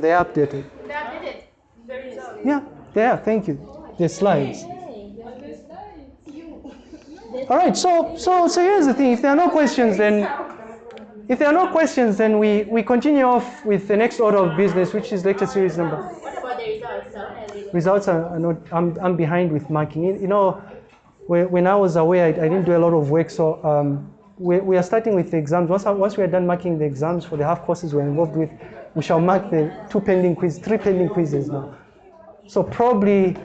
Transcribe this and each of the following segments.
They updated. They updated. Yeah, they are. Thank you. The slides. All right. So, so, so here's the thing. If there are no questions, then if there are no questions, then we we continue off with the next order of business, which is lecture series number. What about the results? Results are, not. I'm I'm behind with marking. You you know, when, when I was away, I, I didn't do a lot of work. So um, we, we are starting with the exams. Once, once we are done marking the exams for the half courses we're involved with, we shall mark the two pending quizzes, three pending quizzes now. So probably,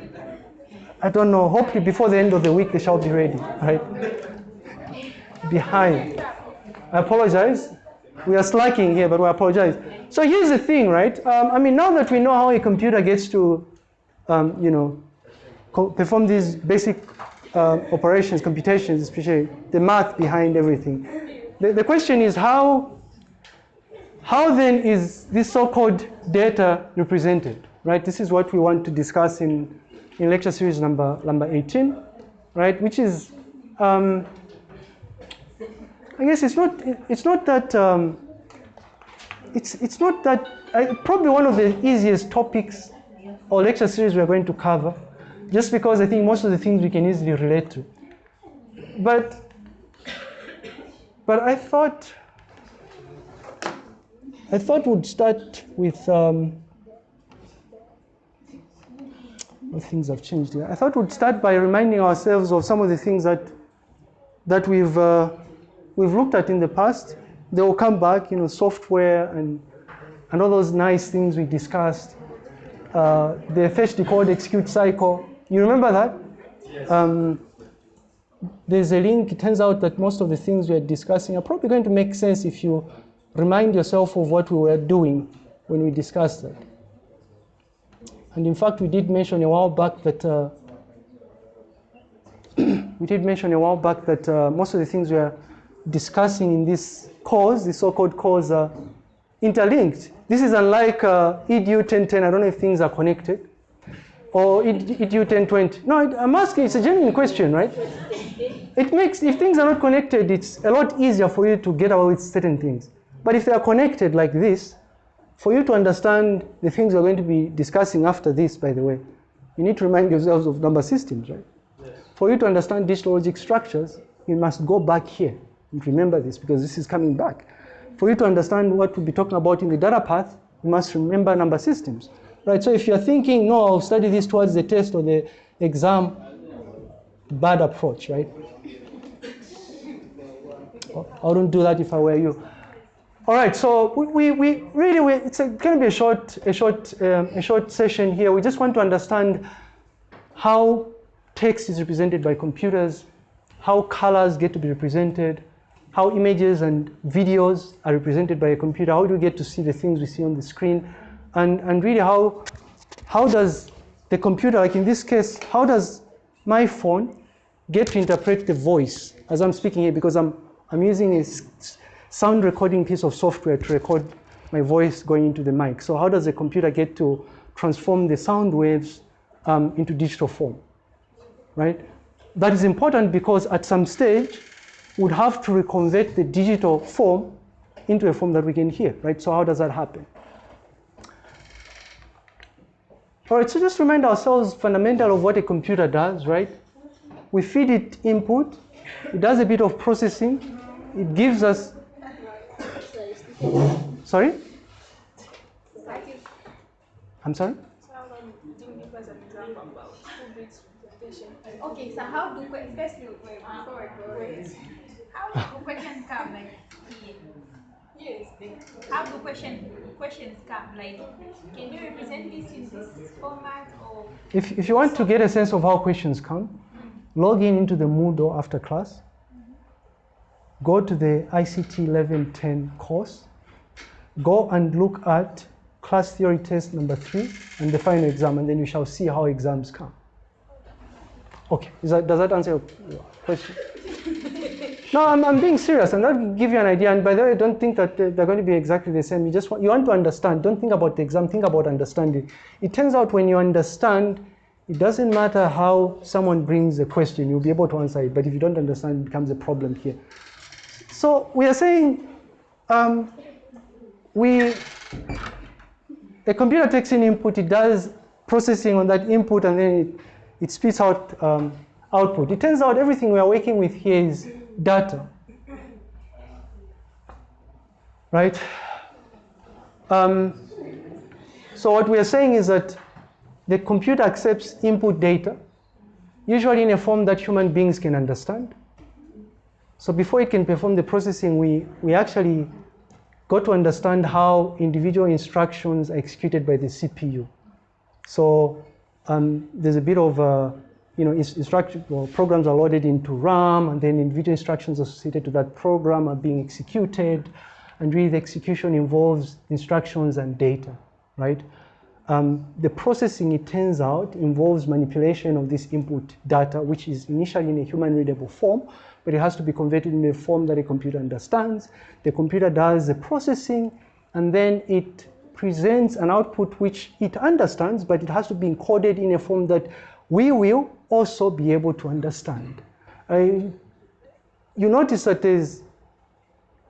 I don't know, hopefully before the end of the week they shall be ready, right? Behind. I apologize. We are slacking here, but we apologize. So here's the thing, right? Um, I mean, now that we know how a computer gets to, um, you know, co- perform these basic uh, operations, computations, especially the math behind everything. The, the question is how, how then is this so-called data represented, right? This is what we want to discuss in, in lecture series number, number 18, right? Which is, um, I guess it's not, it's not that, um, it's, it's not that, uh, probably one of the easiest topics or lecture series we're going to cover just because I think most of the things we can easily relate to. But, but I thought, I thought we'd start with, um, well, things have changed here. I thought we'd start by reminding ourselves of some of the things that, that we've, uh, we've looked at in the past. They will come back, you know, software and, and all those nice things we discussed. Uh, the fetch, decode, execute cycle. You remember that? Um, there's a link. It turns out that most of the things we are discussing are probably going to make sense if you remind yourself of what we were doing when we discussed that. And in fact, we did mention a while back that uh, we did mention a while back that uh, most of the things we are discussing in this course, the so-called course, are interlinked. This is unlike uh, EDU 1010. I don't know if things are connected or EDU 1020. No, I'm asking, it's a genuine question, right? It makes, if things are not connected, it's a lot easier for you to get away with certain things. But if they are connected like this, for you to understand the things we're going to be discussing after this, by the way, you need to remind yourselves of number systems, right? For you to understand digital logic structures, you must go back here and remember this because this is coming back. For you to understand what we'll be talking about in the data path, you must remember number systems. Right, so if you're thinking, no, I'll study this towards the test or the exam, bad approach, right? I wouldn't do that if I were you. All right, so we, we, really, we, it's going to be a short, a, short, um, a short session here. We just want to understand how text is represented by computers, how colors get to be represented, how images and videos are represented by a computer, how do we get to see the things we see on the screen, and, and really how, how does the computer, like in this case, how does my phone get to interpret the voice as I'm speaking here because I'm, I'm using a sound recording piece of software to record my voice going into the mic. So how does the computer get to transform the sound waves um, into digital form, right? That is important because at some stage, we'd have to reconvert the digital form into a form that we can hear, right? So how does that happen? All right, so just remind ourselves fundamental of what a computer does, right? We feed it input, it does a bit of processing, it gives us, sorry? I'm sorry? Okay, so how do que- first you wait, before I go ahead. How do questions come like? Yes. How do question questions come like? Can you represent this in this format or? If, if you want to get a sense of how questions come, mm. log in into the Moodle after class, go to the ICT 1110 course, go and look at class theory test number three and the final exam, and then you shall see how exams come. Okay, Is that, does that answer your question? No, I'm, I'm being serious. I'm not give you an idea. And by the way, don't think that they're going to be exactly the same. You just want, you want to understand. Don't think about the exam. Think about understanding. It turns out when you understand, it doesn't matter how someone brings a question, you'll be able to answer it. But if you don't understand, it becomes a problem here. So we are saying um, we a computer takes in input, it does processing on that input, and then it, it spits out um, output. It turns out everything we are working with here is data. Right? Um, so what we are saying is that the computer accepts input data, usually in a form that human beings can understand. So before it can perform the processing, we, we actually got to understand how individual instructions are executed by the CPU. So um, there's a bit of, uh, you know, instruction, well, programs are loaded into RAM, and then individual instructions associated to that program are being executed, and really the execution involves instructions and data, right? Um, the processing, it turns out, involves manipulation of this input data, which is initially in a human readable form, but it has to be converted in a form that a computer understands. The computer does the processing, and then it presents an output which it understands, but it has to be encoded in a form that we will also be able to understand. You notice that there's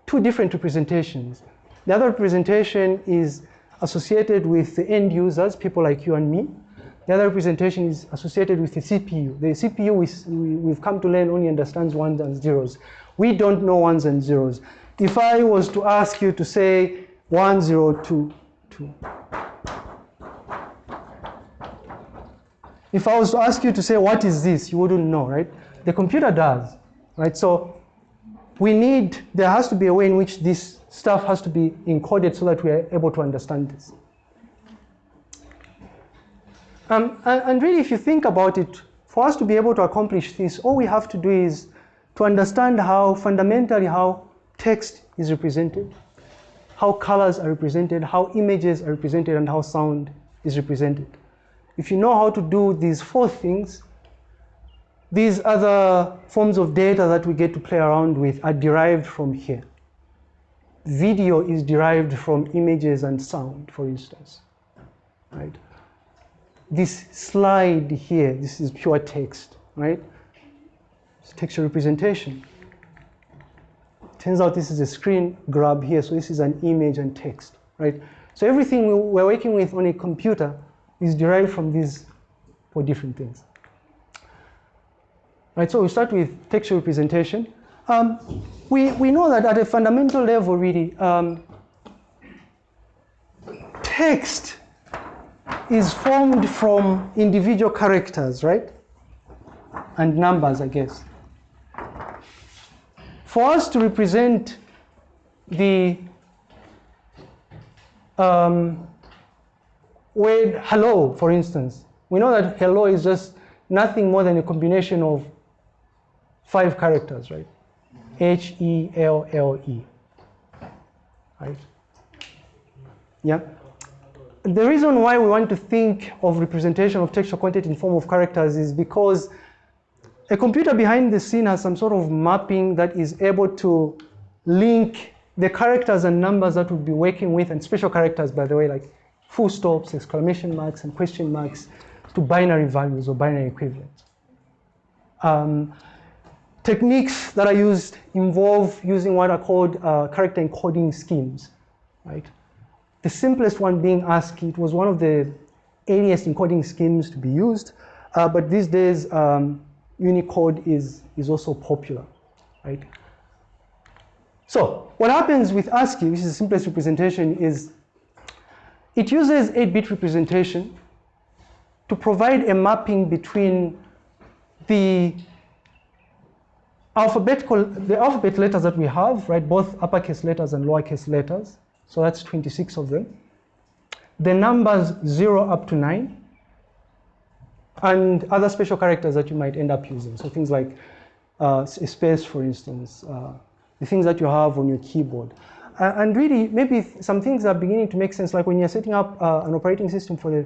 two different representations. The other representation is associated with the end users, people like you and me. The other representation is associated with the CPU. The CPU, is, we, have come to learn, only understands ones and zeros. We don't know ones and zeros. If I was to ask you to say 102, if I was to ask you to say, what is this? You wouldn't know, right? The computer does, right? So we need, there has to be a way in which this stuff has to be encoded so that we are able to understand this. Um, and, really, if you think about it, for us to be able to accomplish this, all we have to do is to understand how fundamentally how text is represented, how colors are represented, how images are represented, and how sound is represented. If you know how to do these four things, these other forms of data that we get to play around with are derived from here. Video is derived from images and sound, for instance, right? This slide here, this is pure text, right? It's textual representation. Turns out this is a screen grab here, so this is an image and text, right? So everything we're working with on a computer is derived from these four different things. Right, so we start with textual representation. Um, we, we know that at a fundamental level, really, um, text is formed from individual characters, right? And numbers, I guess. For us to represent the um, word hello, for instance, we know that hello is just nothing more than a combination of five characters, right? H E L L E. Right? Yeah the reason why we want to think of representation of textual content in form of characters is because a computer behind the scene has some sort of mapping that is able to link the characters and numbers that we'll be working with, and special characters, by the way, like full stops, exclamation marks, and question marks, to binary values or binary equivalents. Um, techniques that are used involve using what are called uh, character encoding schemes, right? The simplest one being ASCII. It was one of the earliest encoding schemes to be used, uh, but these days um, Unicode is, is also popular, right? So what happens with ASCII, which is the simplest representation, is it uses 8-bit representation to provide a mapping between the alphabetical, the alphabet letters that we have, right, both uppercase letters and lowercase letters, so that's 26 of them. The numbers 0 up to 9, and other special characters that you might end up using. So things like uh, space, for instance, uh, the things that you have on your keyboard. Uh, and really, maybe some things are beginning to make sense, like when you're setting up uh, an operating system for the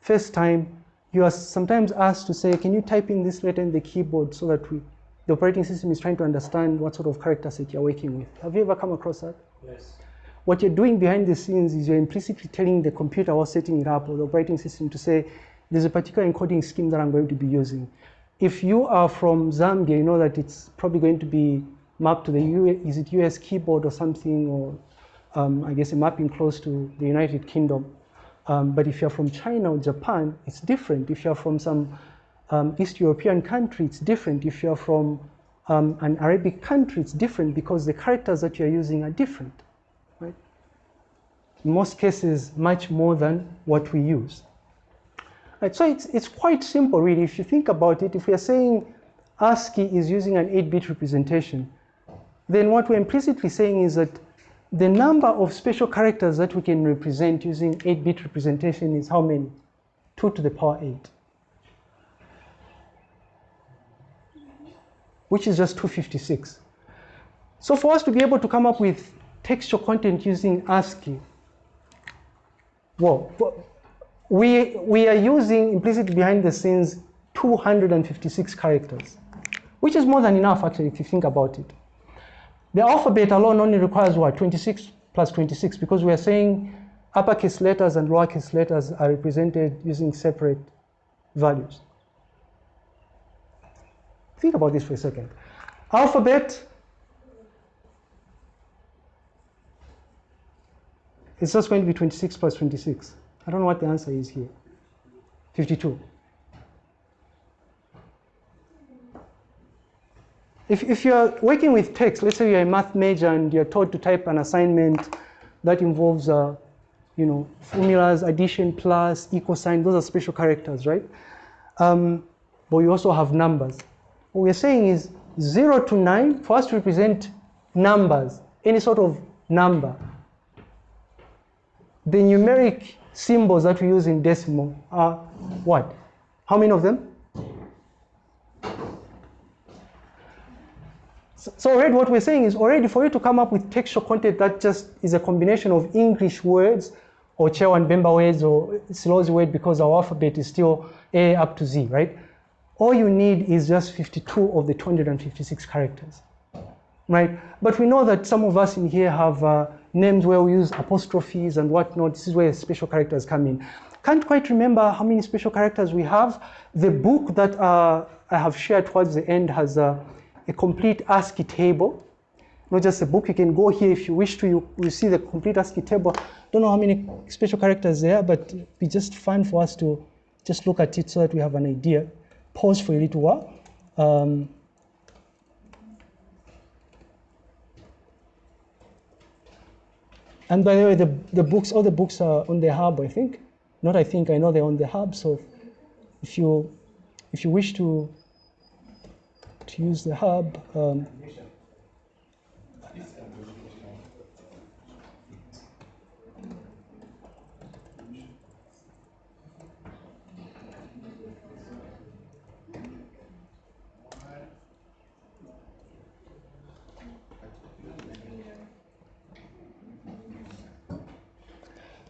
first time, you are sometimes asked to say, can you type in this letter in the keyboard so that we, the operating system is trying to understand what sort of character set you're working with. Have you ever come across that? Yes. What you're doing behind the scenes is you're implicitly telling the computer or setting it up or the operating system to say, there's a particular encoding scheme that I'm going to be using. If you are from Zambia, you know that it's probably going to be mapped to the US, is it US keyboard or something, or um, I guess a mapping close to the United Kingdom. Um, but if you're from China or Japan, it's different. If you're from some um, East European country, it's different. If you're from um, an Arabic country, it's different because the characters that you're using are different? In most cases, much more than what we use. Right, so it's, it's quite simple, really. If you think about it, if we are saying ASCII is using an 8-bit representation, then what we're implicitly saying is that the number of special characters that we can represent using 8-bit representation is how many? 2 to the power 8. Which is just 256. So for us to be able to come up with textual content using ASCII, well, we, we are using implicitly behind the scenes 256 characters, which is more than enough actually if you think about it. The alphabet alone only requires what? 26 plus 26 because we are saying uppercase letters and lowercase letters are represented using separate values. Think about this for a second. Alphabet is just going to be 26 plus 26. I don't know what the answer is here. 52. If, if you're working with text, let's say you're a math major and you're taught to type an assignment that involves, uh, you know, formulas, addition, plus, equal sign, those are special characters, right? Um, but we also have numbers. What we're saying is 0 to 9, for us to represent numbers, any sort of number, the numeric symbols that we use in decimal are what? How many of them? So already what we're saying is already for you to come up with textual content that just is a combination of English words or Chewa and Bemba words or Silozi word because our alphabet is still A up to Z, right? All you need is just 52 of the 256 characters, right? But we know that some of us in here have uh, names where we use apostrophes and whatnot. This is where special characters come in. Can't quite remember how many special characters we have. The book that uh, I have shared towards the end has a, a, complete ASCII table. Not just a book, you can go here if you wish to, you, you see the complete ASCII table. Don't know how many special characters there, but it'd be just fun for us to just look at it so that we have an idea. Pause for a little while. Um, And by the way, the, the books, all the books are on the hub, I think. Not I think, I know they're on the hub. So if you, if you wish to, to use the hub, um,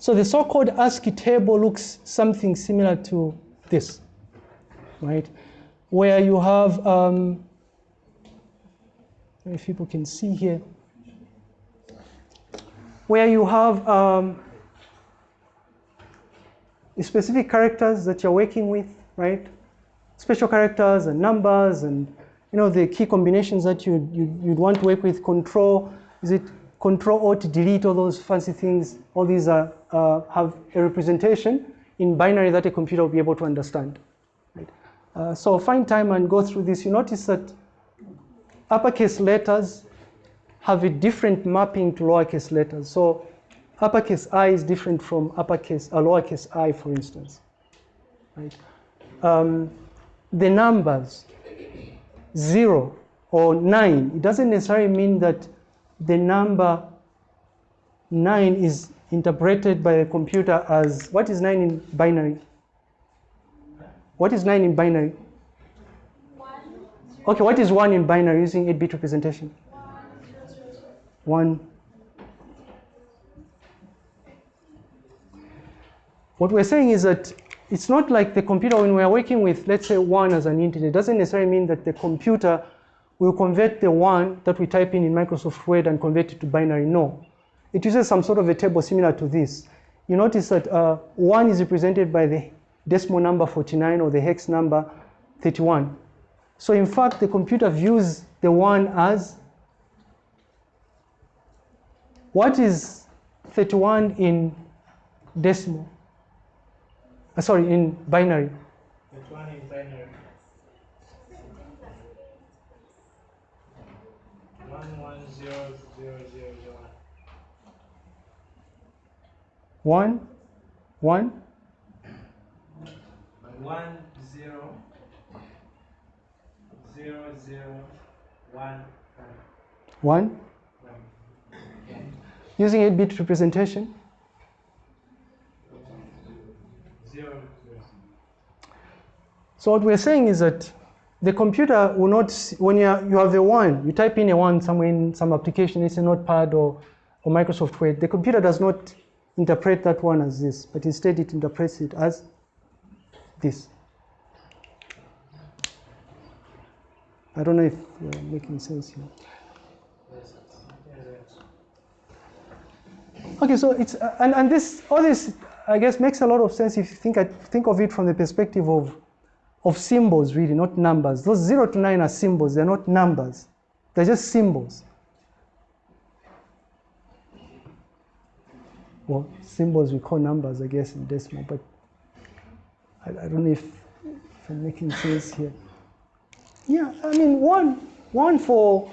So the so-called ASCII table looks something similar to this, right? Where you have, um, if people can see here, where you have um, specific characters that you're working with, right? Special characters and numbers and you know the key combinations that you, you you'd want to work with. Control is it Control Alt Delete all those fancy things. All these are uh, have a representation in binary that a computer will be able to understand. Right? Uh, so find time and go through this. You notice that uppercase letters have a different mapping to lowercase letters. So uppercase I is different from uppercase, uh, lowercase i, for instance. Right? Um, the numbers, zero or nine, it doesn't necessarily mean that the number nine is interpreted by a computer as, what is nine in binary? What is nine in binary? Okay, what is one in binary using 8-bit representation? One. What we're saying is that it's not like the computer, when we're working with, let's say, one as an integer, it doesn't necessarily mean that the computer will convert the one that we type in in Microsoft Word and convert it to binary. No. It uses some sort of a table similar to this. You notice that uh, one is represented by the decimal number 49 or the hex number 31. So in fact, the computer views the one as what is 31 in decimal? Uh, sorry, in binary. Which one is binary? One one zero zero zero zero one. One, one, One zero zero zero one one. one. Using 8-bit representation. Zero zero. So what we're saying is that the computer will not, when you, have a one, you type in a one somewhere in some application, it's a notepad or, or Microsoft Word, the computer does not interpret that one as this, but instead it interprets it as this. I don't know if we're making sense here. Okay, so it's uh, and, and this all this I guess makes a lot of sense if you think I think of it from the perspective of of symbols really, not numbers. Those zero to nine are symbols, they're not numbers. They're just symbols. Well, symbols we call numbers, I guess, in decimal, but I, I don't know if, if I'm making sense here. Yeah, I mean, one, one for,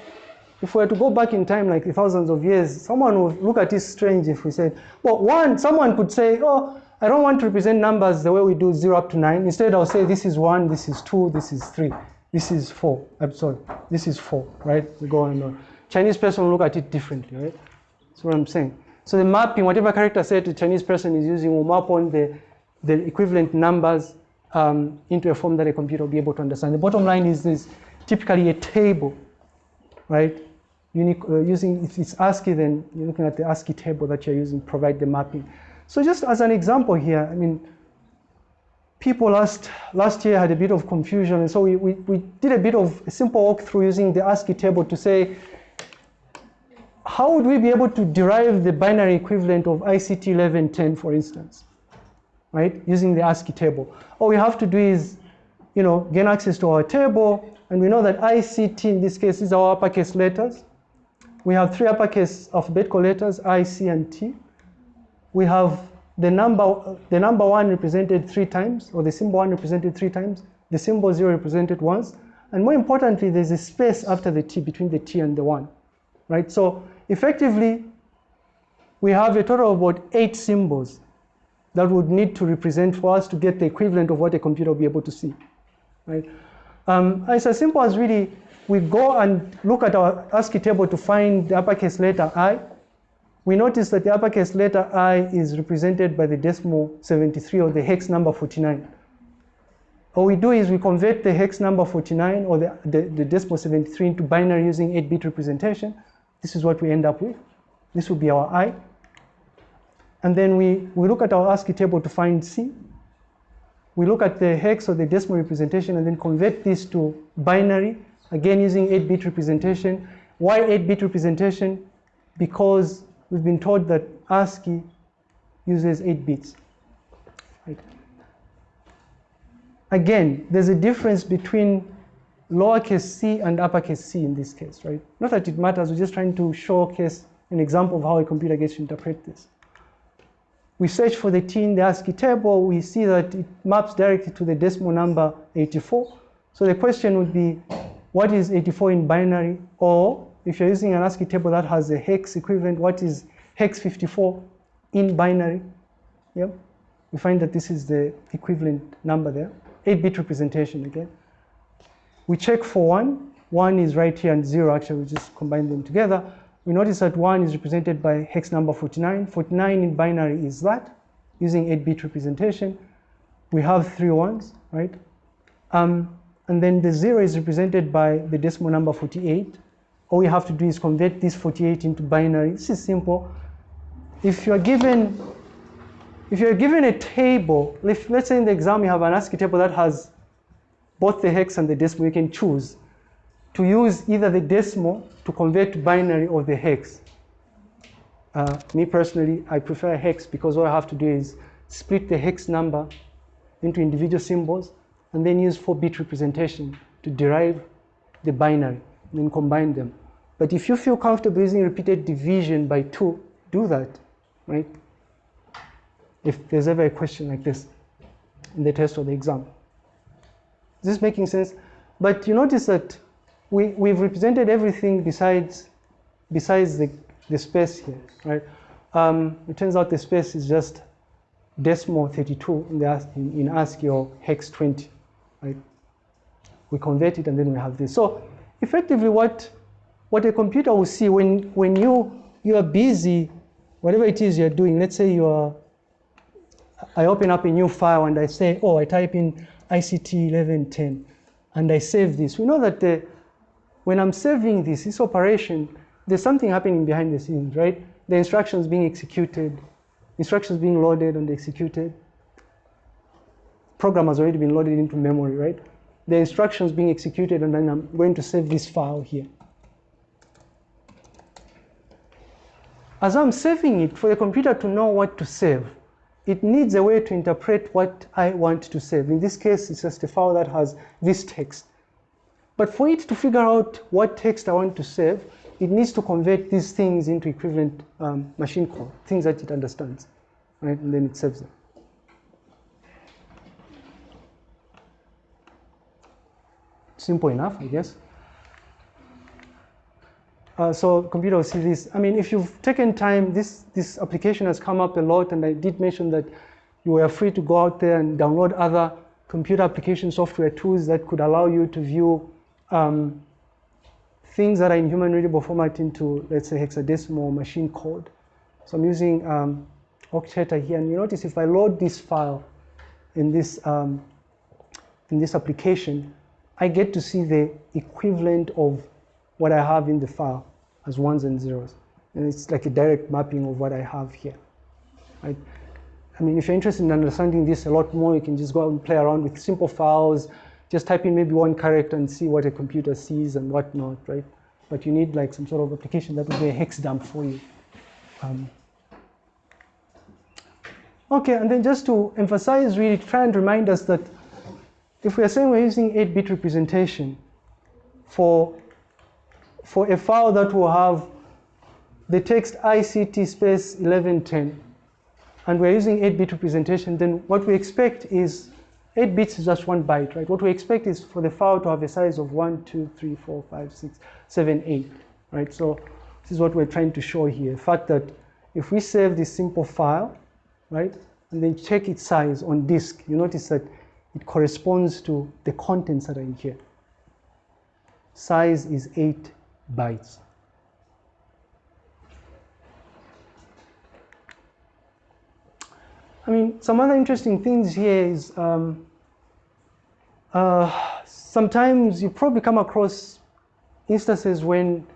if we were to go back in time like thousands of years, someone would look at it strange if we said, well, one, someone could say, oh, I don't want to represent numbers the way we do zero up to nine. Instead, I'll say this is one, this is two, this is three, this is four. I'm sorry, this is four, right? We go on and on. Chinese person will look at it differently, right? That's what I'm saying. So the mapping, whatever character set the Chinese person is using, will map on the, the equivalent numbers um, into a form that a computer will be able to understand. The bottom line is this typically a table, right? Unique, uh, using, if it's ASCII, then you're looking at the ASCII table that you're using provide the mapping. So just as an example here, I mean, people last, last year had a bit of confusion, and so we, we, we did a bit of a simple walkthrough using the ASCII table to say, how would we be able to derive the binary equivalent of ICT 1110, for instance, right, using the ASCII table? All we have to do is, you know, gain access to our table, and we know that ICT in this case is our uppercase letters. We have three uppercase alphabetical letters, I, C, and T. We have the number, the number one represented three times, or the symbol one represented three times, the symbol zero represented once, and more importantly, there's a space after the T between the T and the one, right? So effectively, we have a total of about eight symbols that would need to represent for us to get the equivalent of what a computer will be able to see, right? Um, it's as simple as really, we go and look at our ASCII table to find the uppercase letter I. We notice that the uppercase letter I is represented by the decimal 73 or the hex number 49. All we do is we convert the hex number 49 or the, the, the decimal 73 into binary using 8-bit representation. This is what we end up with. This will be our I. And then we, we look at our ASCII table to find C. We look at the hex or the decimal representation and then convert this to binary, again using 8-bit representation. Why 8-bit representation? Because we've been told that ASCII uses 8 bits. Right? Again, there's a difference between lowercase c and uppercase c in this case, right? Not that it matters, we're just trying to showcase an example of how a computer gets to interpret this. We search for the t in the ASCII table, we see that it maps directly to the decimal number 84. So the question would be, what is 84 in binary? Or if you're using an ASCII table that has a hex equivalent, what is hex 54 in binary? Yep. We find that this is the equivalent number there. 8-bit representation again. We check for one. One is right here and zero, actually, we just combine them together. We notice that one is represented by hex number 49. 49 in binary is that, using 8-bit representation. We have three ones, right? Um, and then the zero is represented by the decimal number 48. All we have to do is convert this 48 into binary. This is simple. If you're given, if you're given a table, if, let's say in the exam you have an ASCII table that has both the hex and the decimal, you can choose to use either the decimal to convert to binary or the hex. Uh, me personally, I prefer hex because all I have to do is split the hex number into individual symbols and then use 4-bit representation to derive the binary then combine them. But if you feel comfortable using repeated division by 2, do that, right? If there's ever a question like this. in the test or the exam. Is this making sense? But you notice that we, we've represented everything besides, besides the, the space here, right? Um, it turns out the space is just decimal 32 in, the, in, in ASCII or hex 20, right? We convert it and then we have this. So effectively what, what a computer will see when, when you, you are busy, whatever it is you're doing, let's say you are, I open up a new file and I say, oh, I type in ICT 1110 and I save this. We know that the, when I'm saving this, this operation, there's something happening behind the scenes, right? The instructions being executed, instructions being loaded and executed. Program has already been loaded into memory, right? The instructions being executed and then I'm going to save this file here. As I'm saving it, for the computer to know what to save, it needs a way to interpret what I want to save. In this case, it's just a file that has this text. But for it to figure out what text I want to save, it needs to convert these things into equivalent um, machine code, things that it understands, right? And then it saves them. Simple enough, I guess. Uh, so computer will see this. I mean, if you've taken time, this, this application has come up a lot, and I did mention that you were free to go out there and download other computer application software tools that could allow you to view um, things that are in human readable format into, let's say, hexadecimal machine code. So I'm using um, Okteta here, and you notice if I load this file in this, um, in this application, I get to see the equivalent of what I have in the file as ones and zeros. And it's like a direct mapping of what I have here. Right? I mean, if you're interested in understanding this a lot more, you can just go out and play around with simple files, just type in maybe one character and see what a computer sees and whatnot, right? But you need like some sort of application that will be a hex dump for you. Um, okay, and then just to emphasize, really try and remind us that if we are saying we're using 8-bit representation for for a file that will have the text ICT space 1110, and we're using 8-bit representation, then what we expect is 8 bits is just one byte, right? What we expect is for the file to have a size of 1, 2, 3, 4, 5, 6, 7, 8, right? So this is what we're trying to show here. The fact that if we save this simple file, right, and then check its size on disk, you notice that it corresponds to the contents that are in here. Size is 8 bytes. I mean, some other interesting things here is um, uh, sometimes you probably come across instances when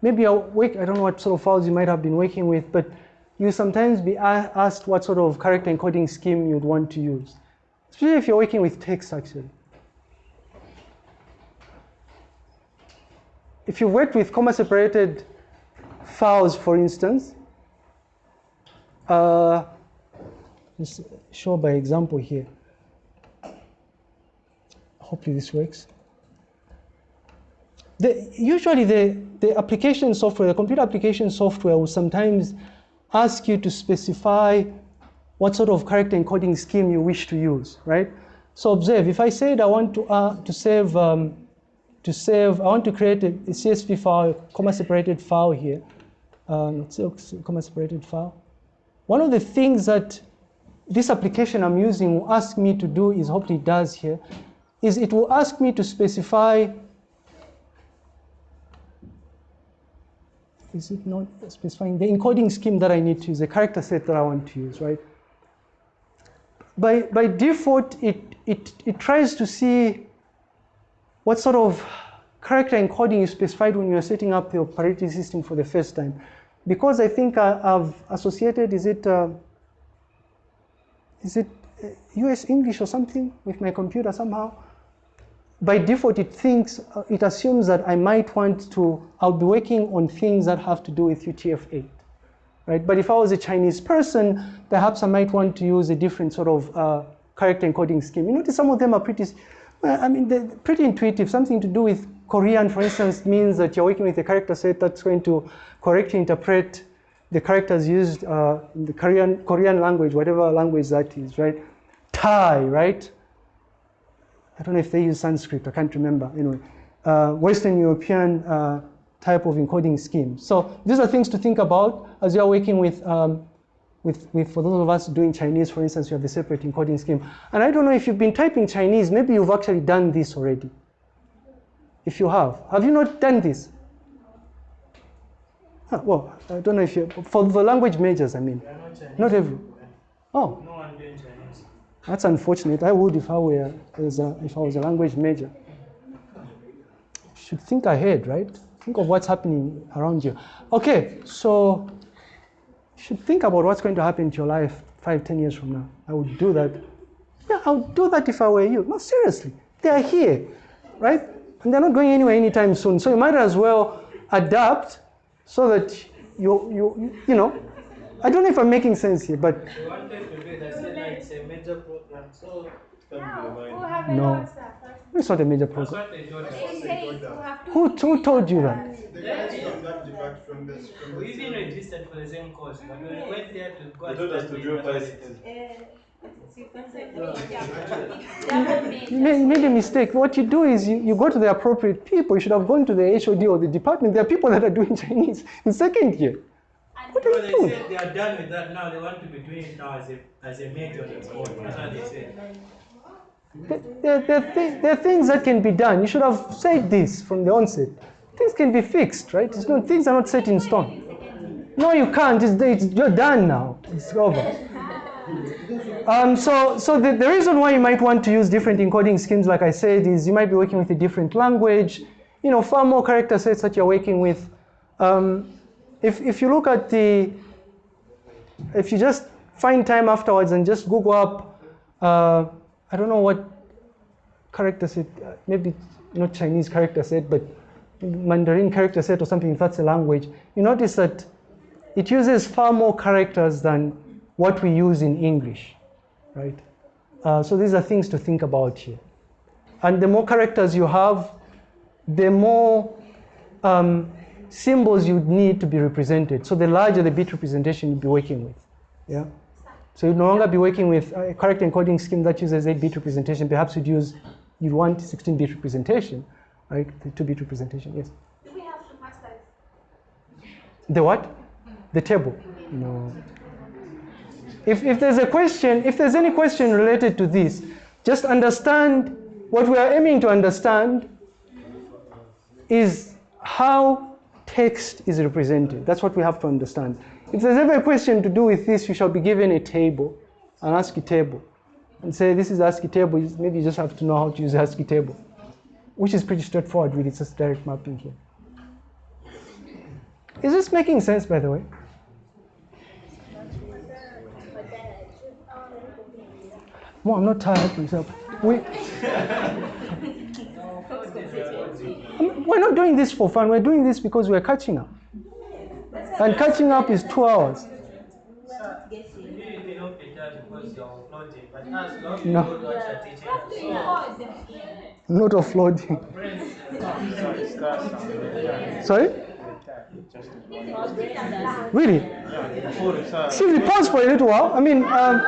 maybe I work, I don't know what sort of files you might have been working with, but you sometimes be asked what sort of character encoding scheme you'd want to use, especially if you're working with text actually. if you worked with comma separated files, for instance, uh, show by example here. Hopefully this works. The, usually the, the application software, the computer application software will sometimes ask you to specify what sort of character encoding scheme you wish to use, right? So observe, if I said I want to, uh, to save um, to save, I want to create a, CSV file, comma separated file here, um, comma separated file. One of the things that this application I'm using will ask me to do is, hopefully it does here, is it will ask me to specify, is it not specifying the encoding scheme that I need to use, the character set that I want to use, right? By, by default, it, it, it tries to see what sort of character encoding you specified when you're setting up the operating system for the first time. Because I think I, have associated, is it, uh, is it US English or something with my computer somehow? By default, it thinks, uh, it assumes that I might want to, I'll be working on things that have to do with UTF-8, right? But if I was a Chinese person, perhaps I might want to use a different sort of uh, character encoding scheme. You notice some of them are pretty, I mean, they're pretty intuitive. Something to do with Korean, for instance, means that you're working with a character set that's going to correctly interpret the characters used uh, in the Korean, Korean language, whatever language that is, right? Thai, right? I don't know if they use Sanskrit, I can't remember. Anyway, uh, Western European uh, type of encoding scheme. So these are things to think about as you are working with, um, with, with, for those of us doing Chinese, for instance, you have the separate encoding scheme. And I don't know if you've been typing Chinese, maybe you've actually done this already. If you have, have you not done this? Huh, well, I don't know if you, for the language majors, I mean, not not every, oh, No one doing Chinese. that's unfortunate. I would if I were as a, if I was a language major. Should think ahead, right? Think of what's happening around you. Okay, so you should think about what's going to happen to your life five, ten years from now. I would do that. Yeah, I would do that if I were you. No, seriously, they are here, right? And they're not going anywhere anytime soon. So you might as well adapt so that you, you, you know. I don't know if I'm making sense here, but We wanted to it's a major program, so No. lot it's not a major that's program. what they told us. They say you have to Who, who told you that? We've from that depart from this. From We even registered for the same course, but we went there to go They told us to study drop mathematics, uh, You made, you made a mistake. What you do is you, you go to the appropriate people. You should have gone to the HOD or the department. There are people that are doing Chinese in second year. What are So you they doing? said they are done with that now. They want to be doing it now as a as a major on its own. That's what they said. There, there, there, there are things that can be done. You should have said this from the onset. Things can be fixed, right? It's not, things are not set in stone. No, you can't. It's, it's, you're done now. It's over. Um, so so the, the reason why you might want to use different encoding schemes, like I said, is you might be working with a different language. You know, far more character sets that you're working with. Um, if, if you look at the, if you just find time afterwards and just Google up, uh, I don't know what character set, uh, maybe not Chinese character set, but Mandarin character set or something, if that's a language, you notice that it uses far more characters than what we use in English, right? Uh, so these are things to think about here. And the more characters you have, the more um, symbols you'd need to be represented. So the larger the bit representation you'll be working with. Yeah. So you'd no longer be working with a character encoding scheme that uses 8-bit representation. Perhaps you'd use, you'd want 16-bit representation, right? The 2-bit representation, yes. Do we have to The what? The table. No. If, if there's a question, if there's any question related to this, just understand what we are aiming to understand is how text is represented. That's what we have to understand. If there's ever a question to do with this, you shall be given a table, an ASCII table, and say this is ASCII table. Maybe you just have to know how to use ASCII table, which is pretty straightforward. Really, it's just direct mapping here. Is this making sense, by the way? Well, I'm not tired myself. We, we're not doing this for fun. We're doing this because we're catching up. And catching up is two hours. Didn't know Peter because you're uploading, but us, you have to No. know what you're teaching. So, Not offloading. Sorry? Really? Simply pause for a little while. I mean, um,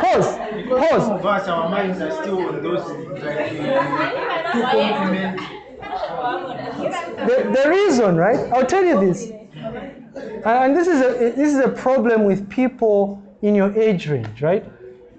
pause. Pause. of us, our minds are still on those like two complements. The, the reason, right? I'll tell you this. And this is a this is a problem with people in your age range, right?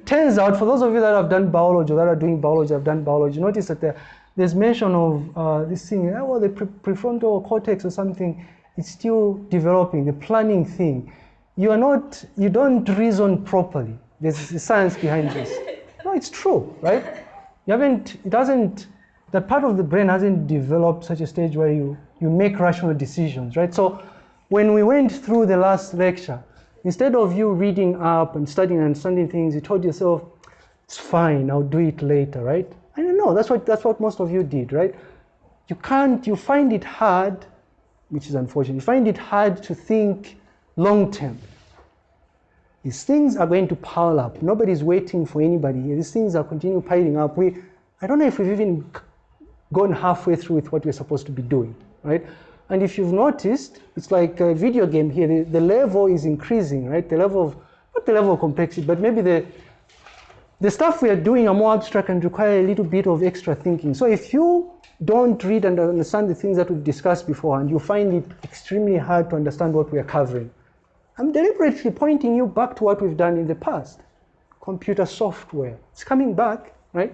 Turns out, for those of you that have done biology or that are doing biology, have done biology, notice that there, there's mention of uh, this thing, uh, well, the pre- prefrontal cortex or something is still developing, the planning thing. You are not, you don't reason properly. There's science behind this. No, it's true, right? You haven't, it hasn't, that part of the brain hasn't developed such a stage where you, you make rational decisions, right? So when we went through the last lecture, instead of you reading up and studying and understanding things, you told yourself, it's fine, I'll do it later, right? I don't know, that's what, that's what most of you did, right? You can't, you find it hard, which is unfortunate, you find it hard to think long term. These things are going to pile up. Nobody's waiting for anybody here. These things are continuing piling up. We, I don't know if we've even gone halfway through with what we're supposed to be doing, right? And if you've noticed, it's like a video game here. The, the level is increasing, right? The level of, not the level of complexity, but maybe the, the stuff we are doing are more abstract and require a little bit of extra thinking. So if you don't read and understand the things that we've discussed before and you find it extremely hard to understand what we are covering, I'm deliberately pointing you back to what we've done in the past. Computer software. It's coming back, right?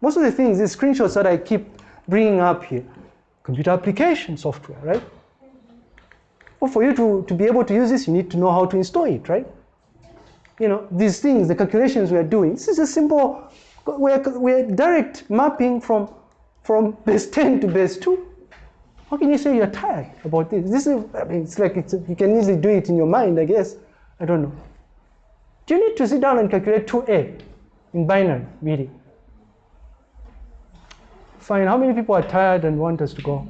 Most of the things, the screenshots that I keep bringing up here, computer application software, right? Well, for you to, to be able to use this, you need to know how to install it, right? You know, these things, the calculations we are doing, this is a simple, we're, we're direct mapping from, from base 10 to base 2. How can you say you're tired about this? This is, I mean, it's like it's, you can easily do it in your mind, I guess. I don't know. Do you need to sit down and calculate 2a in binary, really? Fine, how many people are tired and want us to go?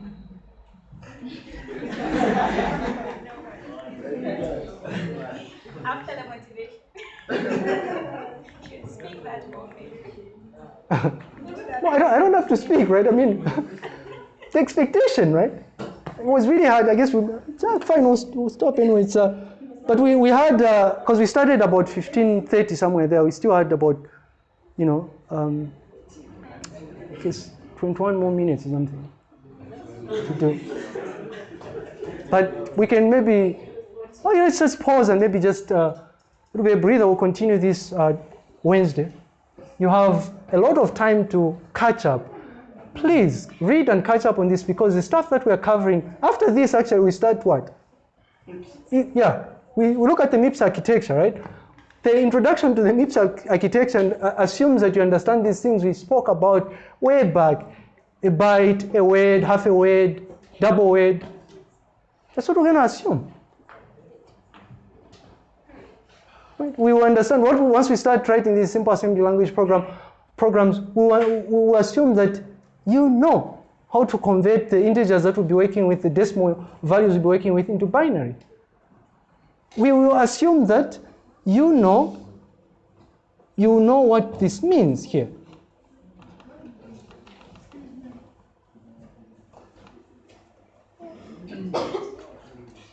After the motivation. should speak that moment. No, I don't, I don't have to speak, right? I mean, the expectation, right? It was really hard. I guess we, yeah, fine, we'll, we'll stop anyway. It's, uh, but we, we had, because we started about 15.30 somewhere there, we still had about, you know, um, I guess 21 more minutes or something to do. But we can maybe, oh yeah, let's just pause and maybe just uh, it'll be a breather. We'll continue this uh, Wednesday. You have a lot of time to catch up. Please read and catch up on this because the stuff that we're covering, after this, actually, we start what? Yeah, we, we look at the MIPS architecture, right? The introduction to the MIPS architecture uh, assumes that you understand these things we spoke about way back a byte, a word, half a word, double word. That's what we're going to assume. We will understand what once we start writing these simple assembly language program programs. We will, we will assume that you know how to convert the integers that we'll be working with, the decimal values we'll be working with, into binary. We will assume that you know you know what this means here.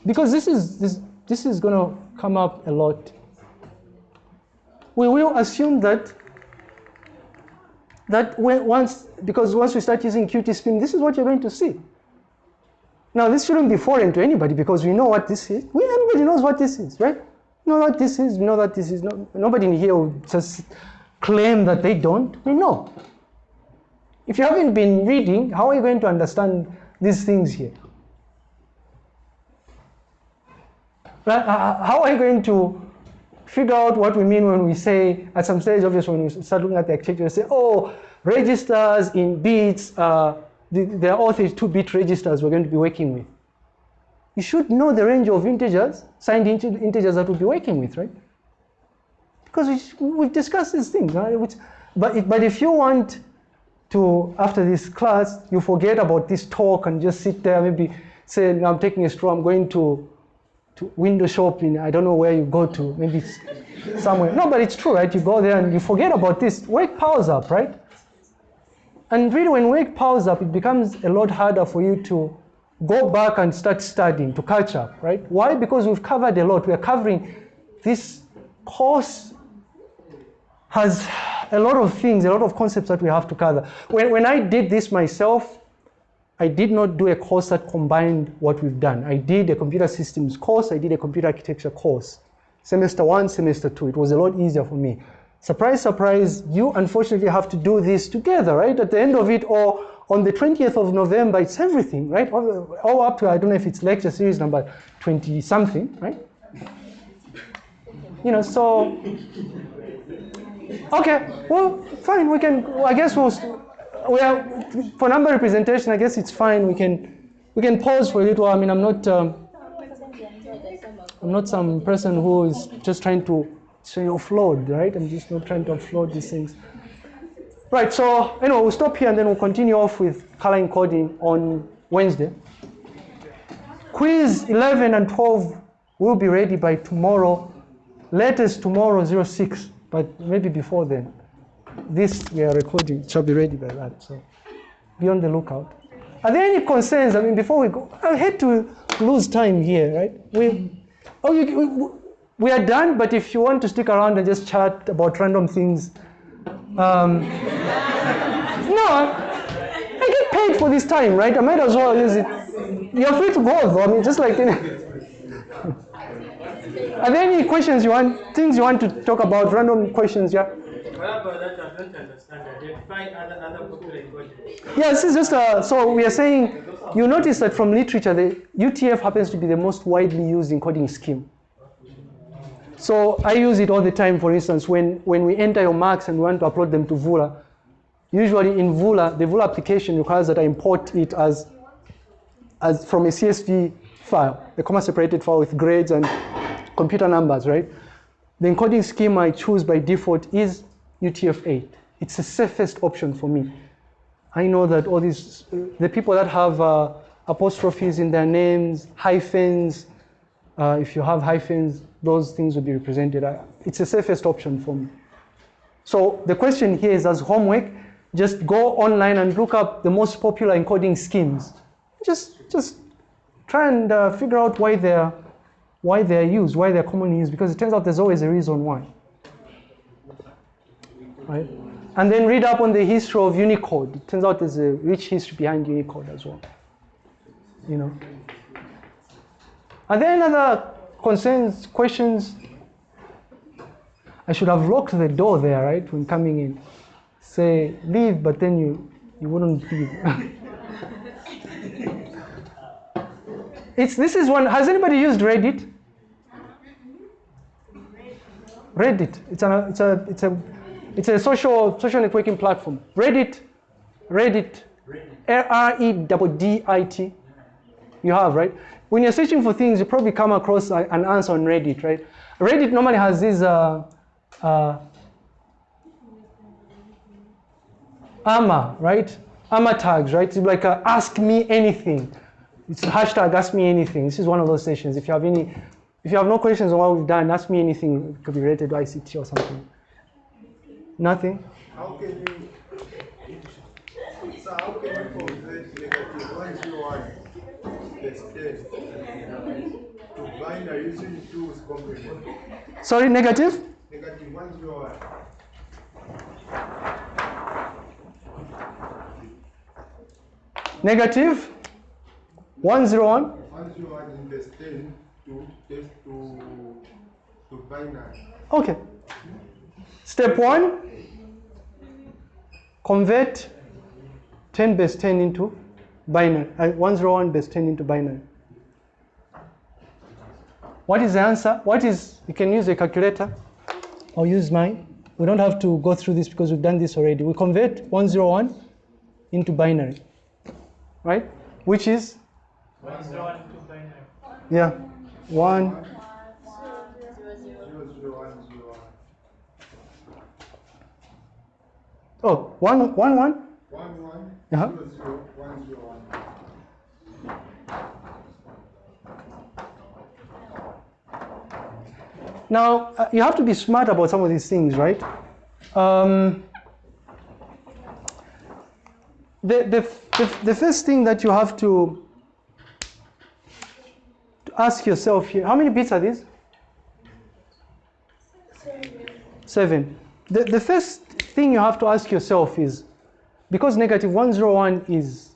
because this is this this is going to come up a lot. We will assume that that when once because once we start using QtSpim this is what you're going to see. Now this shouldn't be foreign to anybody because we know what this is. We everybody knows what this is right know what this is we know that this is no, nobody in here will just claim that they don't. We know. If you haven't been reading how are you going to understand these things here? Uh, How are you going to figure out what we mean when we say, at some stage, obviously, when we start looking at the architecture, say, oh, registers in bits, uh, the, there are all 32-bit registers we're going to be working with. You should know the range of integers, signed int- integers that we'll be working with, right? Because we, we've discussed these things. Right? Which, but, if, but if you want to, after this class, you forget about this talk and just sit there, maybe say, "No, I'm taking a stroll, I'm going to to window shopping. I don't know where you go to, maybe it's somewhere. No, but it's true, right? You go there and you forget about this. Work powers up, right? And really, when work powers up, it becomes a lot harder for you to go back and start studying, to catch up, right? Why? Because we've covered a lot. We are covering this course has a lot of things, a lot of concepts that we have to cover. When, when I did this myself, I did not do a course that combined what we've done. I did a computer systems course, I did a computer architecture course. Semester one, semester two. It was a lot easier for me. Surprise, surprise, you unfortunately have to do this together, right? At the end of it, or on the 20th of November, it's everything, right? All, all up to, I don't know if it's lecture series number 20 something, right? You know, so, okay, well, fine, we can, I guess we'll, for number representation, I guess it's fine. We can, we can pause for a little. I mean, I'm not, um, I'm not some person who is just trying to say offload, right? I'm just not trying to offload these things. Right, so anyway, we'll stop here and then we'll continue off with color encoding on Wednesday. Quiz 11 and 12 will be ready by tomorrow, latest tomorrow 06, but maybe before then. This we are recording shall be ready by that, so be on the lookout. Are there any concerns? I mean, before we go, I hate to lose time here, right? We, oh, you, we, we are done, but if you want to stick around and just chat about random things, Um, no, I, I get paid for this time, right? I might as well use it. You're free to go, though. I mean, just like any. Are there any questions you want, things you want to talk about, random questions, yeah? Yeah, this is just uh, so we are saying. You notice that from literature, the UTF happens to be the most widely used encoding scheme. So I use it all the time. For instance, when when we enter your marks and we want to upload them to Vula, usually in Vula, the Vula application requires that I import it as as from a CSV file, a comma separated file with grades and computer numbers, right? The encoding scheme I choose by default is UTF-8. It's the safest option for me. I know that all these, the people that have uh, apostrophes in their names, hyphens, uh, if you have hyphens, those things will be represented. It's the safest option for me. So the question here is as homework, just go online and look up the most popular encoding schemes. Just, just try and uh, figure out why they're, why they're used, why they're commonly used, because it turns out there's always a reason why. Right? And then read up on the history of Unicode. It turns out there's a rich history behind Unicode as well. You know. And then any other concerns, questions? I should have locked the door there, right, when coming in. Say, leave, but then you, you wouldn't leave. it's, this is one, has anybody used Reddit? Reddit, it's a, it's a, it's a, it's a social, social networking platform. Reddit, Reddit, R-E-D-D-I-T. You have, right? When you're searching for things, you probably come across a- an answer on Reddit, right? Reddit normally has these uh, uh, AMA, right? AMA tags, right? It's like uh, ask me anything. It's a hashtag ask me anything. This is one of those sessions. If you have any, if you have no questions on what we've done, ask me anything. It could be related to ICT or something. Nothing? How can you, so how can you negative to binary using two's? Sorry, negative? Negative one zero one. Negative? 101? One zero one in plus ten to test to to binary. Okay. Step one, convert 10 base 10 into binary, uh, 101 base 10 into binary. What is the answer? What is, you can use a calculator. I'll use mine. We don't have to go through this because we've done this already. We convert 101 into binary, right? Which is, One zero one two binary. yeah, 1, Zero zero one zero one. 1, 1, 1? One one Uh-huh. zero zero one zero one. Now, uh, you have to be smart about some of these things, right? Um, the, the, the, the first thing that you have to, to ask yourself here, how many bits are these? Seven. The, the first thing you have to ask yourself is, because negative 101 is,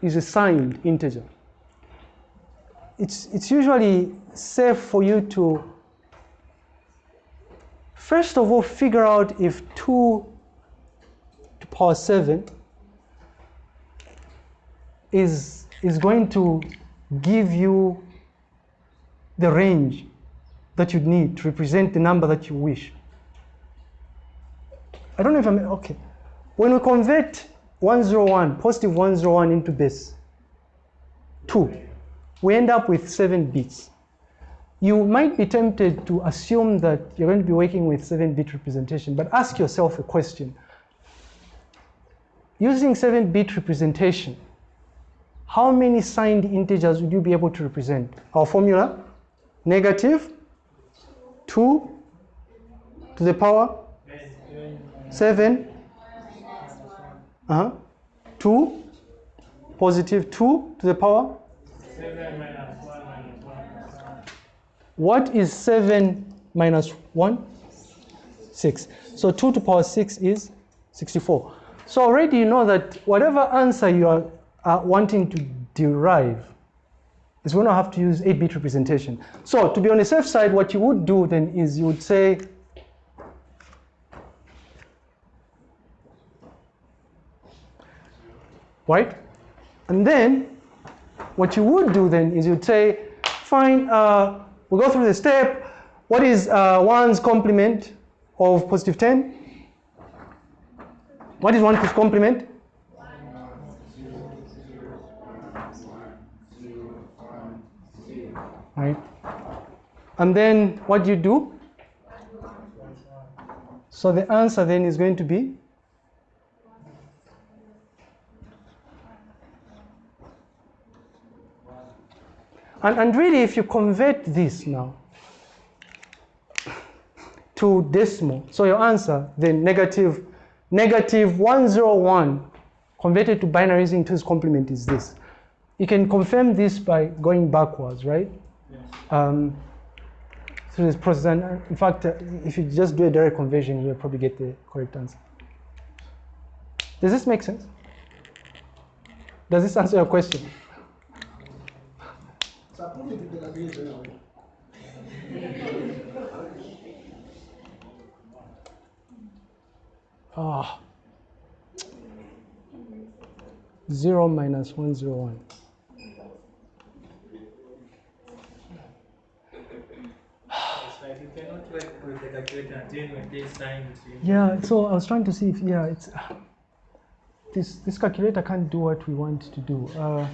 is a signed integer, it's, it's usually safe for you to First of all, figure out if 2 to power 7 is, is going to give you the range that you need to represent the number that you wish. I don't know if I'm okay. When we convert 101, positive 101 into base 2, we end up with 7 bits you might be tempted to assume that you're going to be working with 7-bit representation, but ask yourself a question. Using 7-bit representation, how many signed integers would you be able to represent? Our formula, negative 2 to the power 7, uh-huh, 2, positive 2 to the power Seven minus one minus one plus. What is 7 minus 1? 6. So 2 to power 6 is 64. So already you know that whatever answer you are uh, wanting to derive is going to have to use 8-bit representation. So to be on the safe side, what you would do then is you would say right? And then what you would do then is you'd say, fine, uh, we'll go through the step. What is uh, 1's complement of positive 10? What is 1's complement? Right. And then what do you do? So the answer then is going to be And, and really, if you convert this now to decimal, so your answer, then negative, negative 101 converted to binary using 2's complement is this. You can confirm this by going backwards, right? Yes. Um, through this process. And uh, in fact, uh, if you just do a direct conversion, you'll probably get the correct answer. Does this make sense? Does this answer your question? Ah. 0 minus 101. It's like you cannot when they sign it. Yeah, so I was trying to see if, yeah, it's, this, this calculator can't do what we want to do. Uh,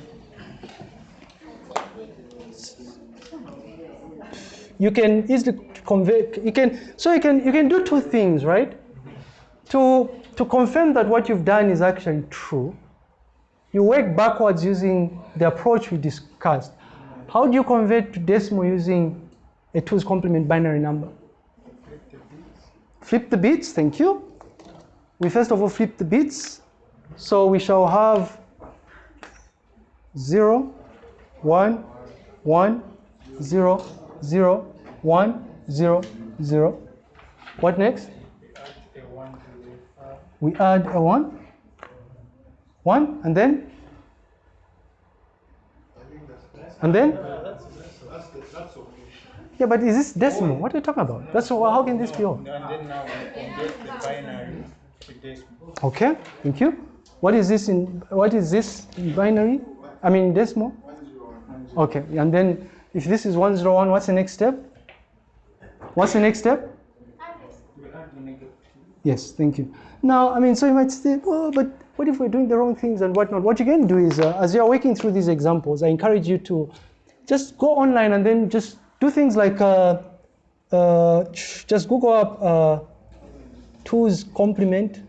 you can easily convert, you can, so you can, you can do two things, right? To, to confirm that what you've done is actually true, you work backwards using the approach we discussed. How do you convert to decimal using a two's complement binary number? Flip the bits, thank you. We first of all flip the bits. So we shall have 0, 1, 1, 0, 0, 1, 0, 0. What next? We add a 1. 1, and then? And then? That's, the, that's okay. Yeah, but is this decimal? What are you talking about? That's how can this be all? And then now we convert the binary decimal. Okay, thank you. What is this in what is this in binary? I mean decimal? Okay, and then if this is 101, what's the next step? What's the next step? Yes, thank you. Now, I mean, so you might say, well, but what if we're doing the wrong things and whatnot? What you can do is, uh, as you're working through these examples, I encourage you to just go online and then just do things like uh, uh, just Google up uh, 2's complement.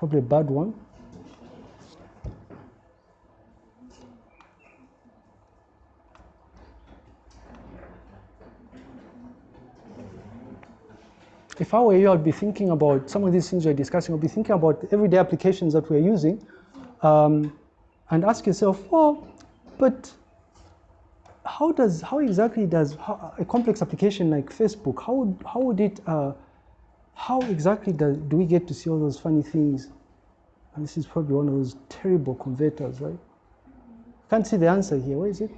Probably a bad one. If I were you, I'd be thinking about some of these things we're discussing. I'd be thinking about everyday applications that we're using um, and ask yourself, well, but how does, how exactly does how, a complex application like Facebook, how would, how would it, uh, how exactly do, do we get to see all those funny things? And this is probably one of those terrible converters, right? Can't see the answer here. Where is it?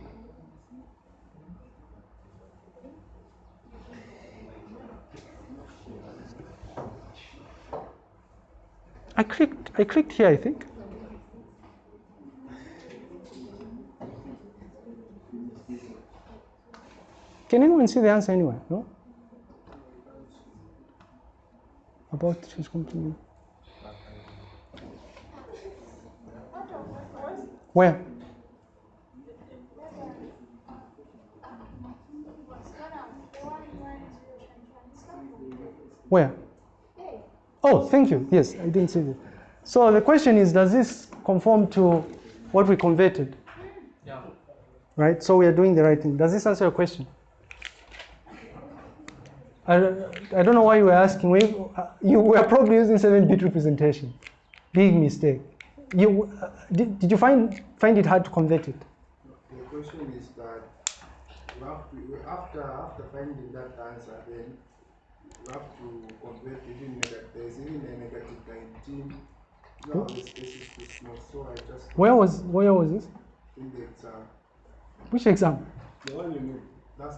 I clicked, I clicked here, I think. Can anyone see the answer anywhere? No? About his company. Where? Where? Oh, thank you. Yes, I didn't see that. So the question is, does this conform to what we converted? Yeah. Right? So we are doing the right thing. Does this answer your question? I, I don't know why you were asking. We, uh, you were probably using 7-bit representation. Big mistake. You, uh, did, did you find, find it hard to convert it? The question is that you have to, after, after finding that answer, then you have to convert even negative, there's even a negative 19. No, the space is too small, so I just Where was, where was this? in the exam. Which exam? The one you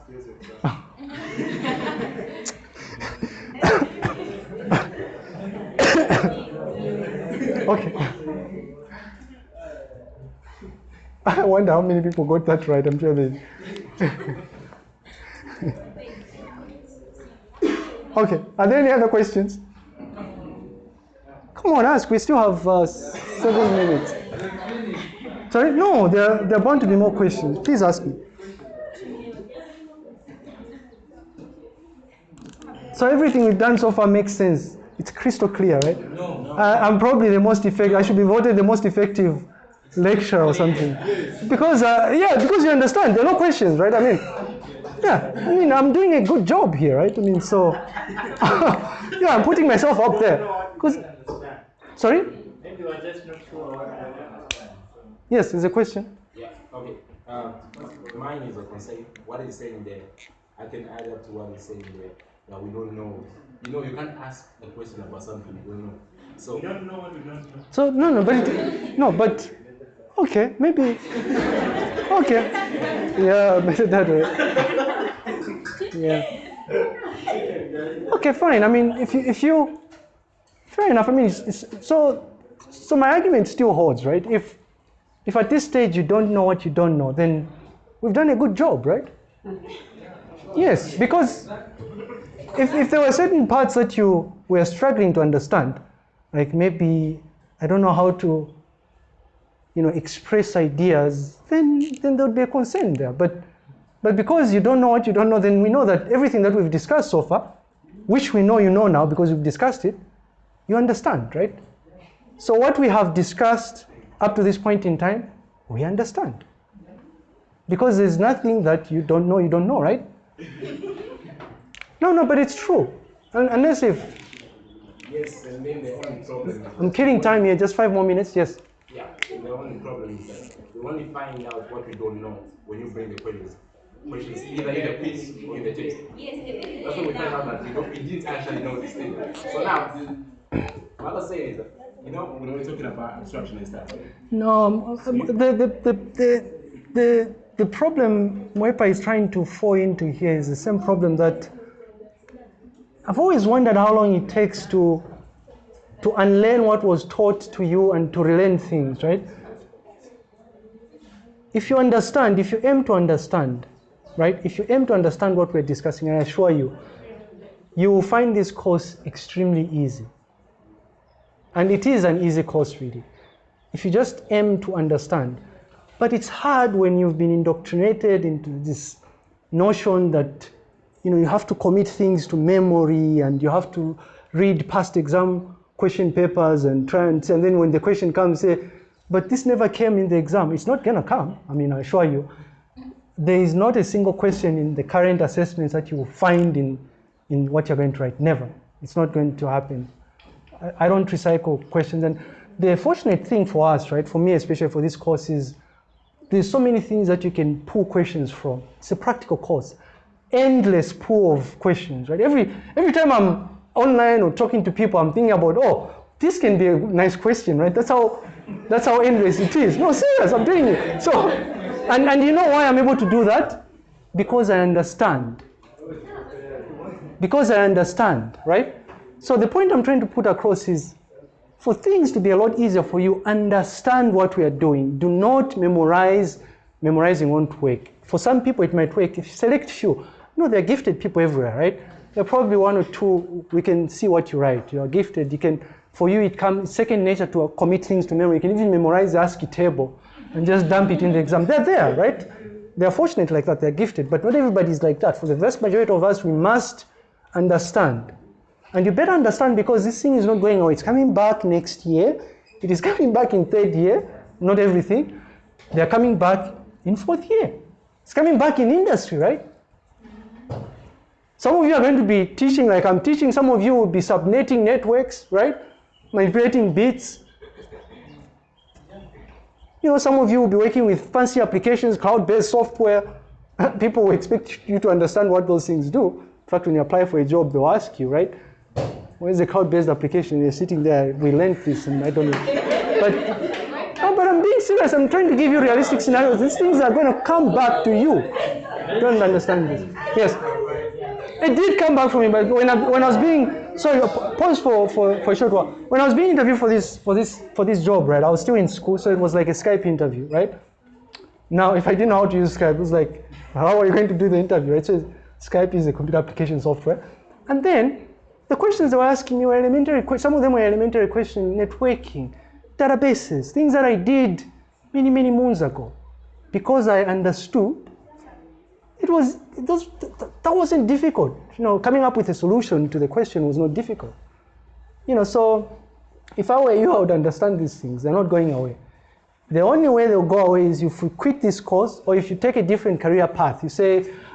Okay. I wonder how many people got that right. I'm sure they. okay. Are there any other questions? Come on, ask. We still have uh, seven minutes. Sorry? No, there, there are bound to be more questions. Please ask me. So everything we've done so far makes sense. It's crystal clear, right? No. I, I'm probably the most effective. I should be voted the most effective lecturer or something. Because uh, yeah, because you understand, there are no questions, right? I mean, yeah, I mean, I'm doing a good job here, right? I mean, so yeah, I'm putting myself up there. Because sorry, Maybe you are just not sure what I understand. So. yes, there's a question. Yeah, okay. Um, mine is a concern. What is saying there, I can add up to what is saying there that we don't know. You know, you can't ask a question about something you don't know. So We don't know what we don't know. So no, no, but it, no, but okay, maybe okay, yeah, better that way. Yeah. Okay, fine. I mean, if you if you fair enough. I mean, it's, it's, so so my argument still holds, right? If if at this stage you don't know what you don't know, then we've done a good job, right? Yes, because if, if there were certain parts that you were struggling to understand, like maybe I don't know how to, you know, express ideas, then then there would be a concern there. But but because you don't know what you don't know, then we know that everything that we've discussed so far, which we know you know now because we've discussed it, you understand, right? So what we have discussed up to this point in time, we understand. Because there's nothing that you don't know, you don't know, right? No, no, but it's true. Unless if yes, and then the only problem. I'm killing time here, just five more minutes, yes. Yeah, the only problem is that we only find out what we don't know when you bring the questions. Questions either in the quiz or in the test. Yes, That's when we find out that we, don't, we didn't actually know this thing. So now, what I'm saying is that, you know, when we're talking about abstraction and stuff, No, um, the, the, the, the, the, the problem Mwepa is trying to fall into here is the same problem that I've always wondered how long it takes to, to unlearn what was taught to you and to relearn things, right? If you understand, if you aim to understand, right? If you aim to understand what we're discussing, I assure you, you will find this course extremely easy. And it is an easy course, really if you just aim to understand. But it's hard when you've been indoctrinated into this notion that you know you have to commit things to memory and you have to read past exam question papers and try and, and then when the question comes say, but this never came in the exam. It's not gonna come. I mean, I assure you. There is not a single question in the current assessments that you will find in, in what you're going to write. Never. It's not going to happen. I, I don't recycle questions. And the fortunate thing for us, right, for me especially for this course is there's so many things that you can pull questions from. It's a practical course. Endless pool of questions, right? Every every time I'm online or talking to people, I'm thinking about, oh, this can be a nice question, right? That's how that's how endless it is. No, serious, I'm doing it. So and, and you know why I'm able to do that? Because I understand. Because I understand, right? So the point I'm trying to put across is for things to be a lot easier for you, understand what we are doing. Do not memorize. Memorizing won't work. For some people, it might work. If you select few, no, there are gifted people everywhere, right? There are probably one or two. We can see what you write. You are gifted. You can. For you, it comes second nature to commit things to memory. You can even memorize the ASCII table and just dump it in the exam. They're there, right? They are fortunate like that. They're gifted, but not everybody is like that. For the vast majority of us, we must understand. And you better understand because this thing is not going away. It's coming back next year. It is coming back in third year. Not everything. They're coming back in fourth year. It's coming back in industry, right? Some of you are going to be teaching like I'm teaching. Some of you will be subnetting networks, right? Manipulating bits. You know, some of you will be working with fancy applications, cloud-based software. People will expect you to understand what those things do. In fact, when you apply for a job, they'll ask you, right? Where's the cloud-based application? You're sitting there, we learned this, and I don't know. But, no, but I'm being serious. I'm trying to give you realistic scenarios. These things are going to come back to you. Don't understand this. Yes. It did come back for me, but when I, when I was being sorry, pause for, for, for a short while. When I was being interviewed for this for this for this job, right? I was still in school, so it was like a Skype interview, right? Now, if I didn't know how to use Skype, it was like, how are you going to do the interview? Right? So Skype is a computer application software, and then the questions they were asking me were elementary. Some of them were elementary questions, networking, databases, things that I did many many moons ago, because I understood it was it was that wasn't difficult. You know coming up with a solution to the question was not difficult. You know so if i were you i would understand these things. They're not going away. The only way they'll go away is if you quit this course or if you take a different career path. You say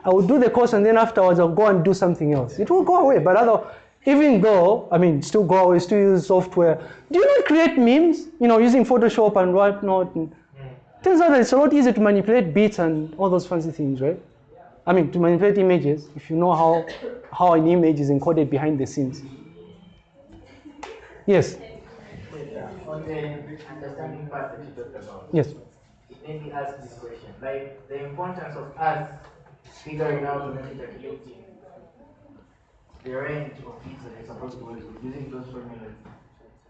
i will do the course and then afterwards i'll go and do something else. It will go away but other even though i mean still go away still use software. Do you not create memes? You know using photoshop and whatnot and mm. turns out that. It's a lot easier to manipulate bits and all those fancy things right I mean, to manipulate images, if you know how, how an image is encoded behind the scenes. Yes, On the understanding part that you talked about, yes. me ask this question. Like the importance of us figuring out and calculating the range of bits that we're supposed to with using those formulas.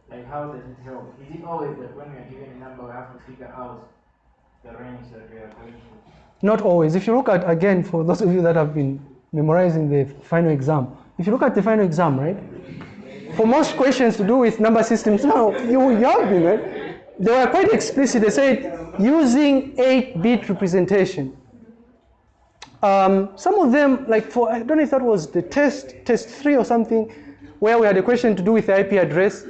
Like how does it help? Is it always that when we are given a number we have to figure out the range that we are going to? Not always. If you look at, again, for those of you that have been memorizing the final exam, if you look at the final exam, right, for most questions to do with number systems, now you, you have been, right? They were quite explicit. They said using 8 bit representation. Um, some of them, like for, I don't know if that was the test, test 3 or something, where we had a question to do with the IP address.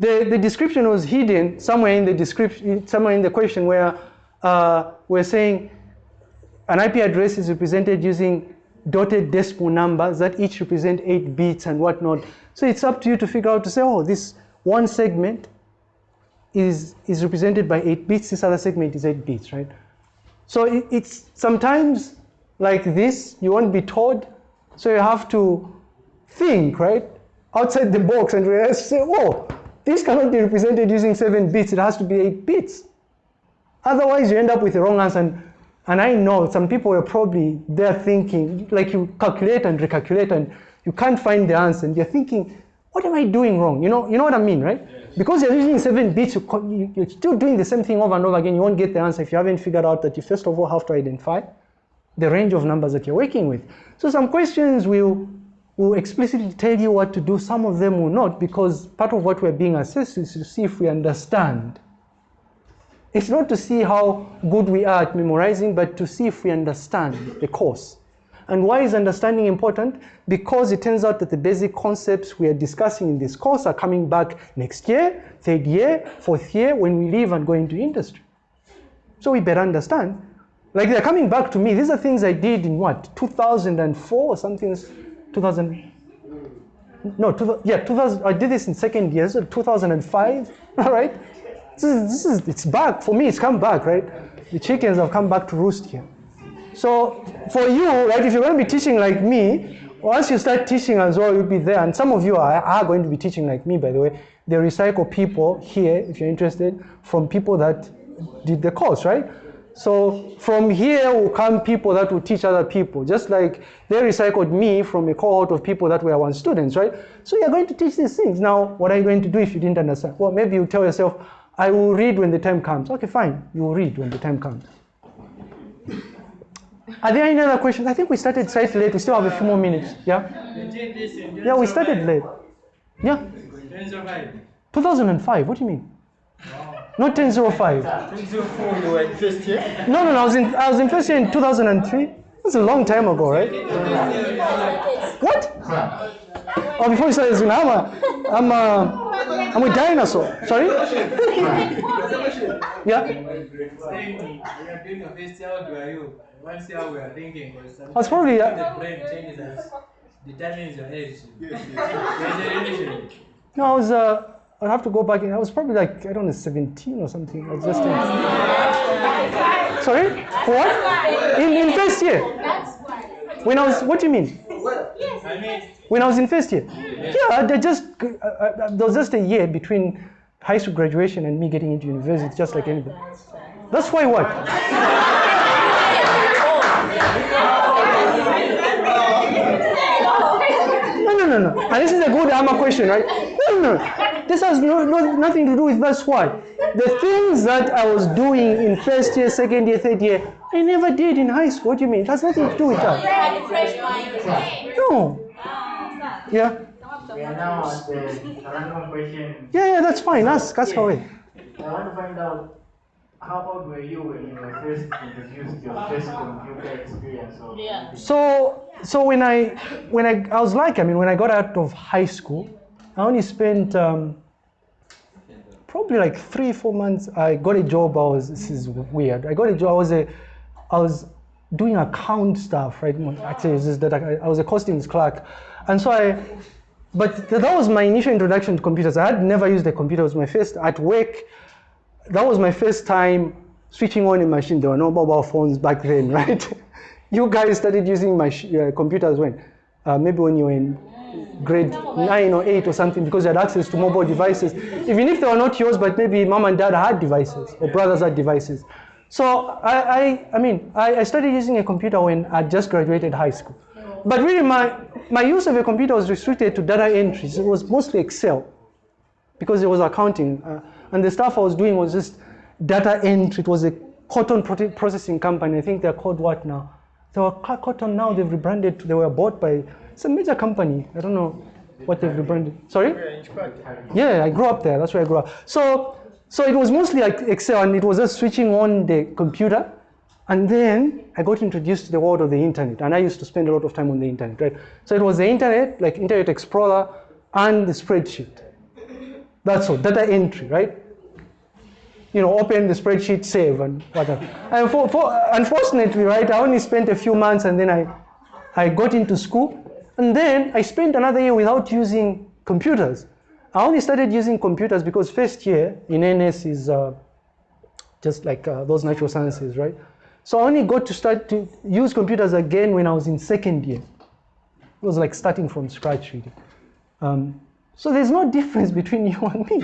The, the description was hidden somewhere in the description, somewhere in the question where uh, we're saying an IP address is represented using dotted decimal numbers that each represent 8 bits and whatnot. So it's up to you to figure out to say, oh, this one segment is, is represented by 8 bits, this other segment is 8 bits, right? So it, it's sometimes like this, you won't be told, so you have to think, right? Outside the box and realize, say, oh, this cannot be represented using 7 bits, it has to be 8 bits. Otherwise, you end up with the wrong answer. And, and I know some people are probably there thinking, like you calculate and recalculate and you can't find the answer. And you're thinking, what am I doing wrong? You know, you know what I mean, right? Because you're using seven bits, you- you're still doing the same thing over and over again. You won't get the answer if you haven't figured out that you first of all have to identify the range of numbers that you're working with. So some questions will, will explicitly tell you what to do. Some of them will not because part of what we're being assessed is to see if we understand. It's not to see how good we are at memorizing, but to see if we understand the course. And why is understanding important? Because it turns out that the basic concepts we are discussing in this course are coming back next year, third year, fourth year, when we leave and go into industry. So we better understand. Like they're coming back to me. These are things I did in what, 2004 or something? 2000. No, two, yeah, 2000. I did this in second year, so 2005. All right. This is, it's back for me. It's come back, right? The chickens have come back to roost here. So for you, right, if you're going to be teaching like me, once you start teaching as well, you'll be there. And some of you are, are going to be teaching like me, by the way. They recycle people here, if you're interested, from people that did the course, right? So from here will come people that will teach other people, just like they recycled me from a cohort of people that were once students, right? So you're going to teach these things. Now, what are you going to do if you didn't understand? Well, maybe you tell yourself, I will read when the time comes. Okay, fine. You will read when the time comes. Are there any other questions? I think we started slightly late. We still have a few more minutes. Yeah? You did this in Yeah, we started late. Yeah? 2005. 2005. What do you mean? Not 1005. 2004, you were in first year? No, no, no. I was in, I was in first year in 2003. That's a long time ago, right? What? Oh, before you started school, I'm a, I'm a, I'm a dinosaur. Sorry? yeah? Was probably, uh, changes us. determines your age. No, I was, uh, I'd have to go back. I was probably like, I don't know, 17 or something. I was just in, sorry? What? In, in first year? When I was, what do you mean, When I was in first year? Yeah, they just, uh, uh, there was just a year between high school graduation and me getting into university, just like anything. That's why what? No, no. And this is a good AMA question, right? No, no, no. This has no, no, nothing to do with that's why. The things that I was doing in first year, second year, third year, I never did in high school. What do you mean? It has nothing to do with that. Had a fresh mind. No. Yeah. We are now at the random question. Yeah, yeah, that's fine. Ask, ask away. I want to find out how old were you when you were first introduced your first computer experience? Or Yeah. So, so when I, when I, I was like, I mean, when I got out of high school, I only spent um, probably like three, four months. I got a job. I was, this is weird. I got a job. I was a, I was doing account stuff, right? Actually, it's just that I, I was a costings clerk, and so I, but that was my initial introduction to computers. I had never used a computer. It was my first at work. That was my first time switching on a machine. There were no mobile phones back then, right? you guys started using mach- uh, computers when? Uh, maybe when you were in grade nine or eight or something, because you had access to mobile devices. Even if they were not yours, but maybe mom and dad had devices or brothers had devices. So I, I, I mean, I, I started using a computer when I just graduated high school. But really, my, my use of a computer was restricted to data entries. It was mostly Excel because it was accounting. Uh, and the stuff I was doing was just data entry. It was a cotton processing company. I think they're called what now? They were cotton now. They've rebranded. They were bought by a major company. I don't know what they've rebranded. Sorry? Yeah, I grew up there. That's where I grew up. So, so it was mostly like Excel, and it was just switching on the computer. And then I got introduced to the world of the internet, and I used to spend a lot of time on the internet, right? So it was the internet, like Internet Explorer, and the spreadsheet. That's all, data entry, right? You know, open the spreadsheet, save, and whatever. And for, for, unfortunately, right, I only spent a few months, and then I, I got into school, and then I spent another year without using computers. I only started using computers because first year in NS is uh, just like uh, those natural sciences, right? So I only got to start to use computers again when I was in second year. It was like starting from scratch, really. Um, so there's no difference between you and me.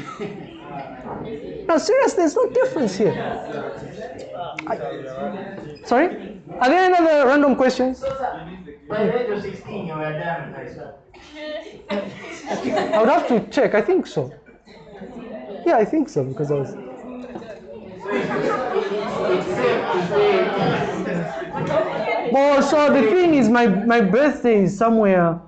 no, serious, there's no difference here. I- sorry? Are there any other random questions? by the age of 16, you were. I would have to check. I think so. Yeah, I think so because I was. Well, so the thing is, my, my birthday is somewhere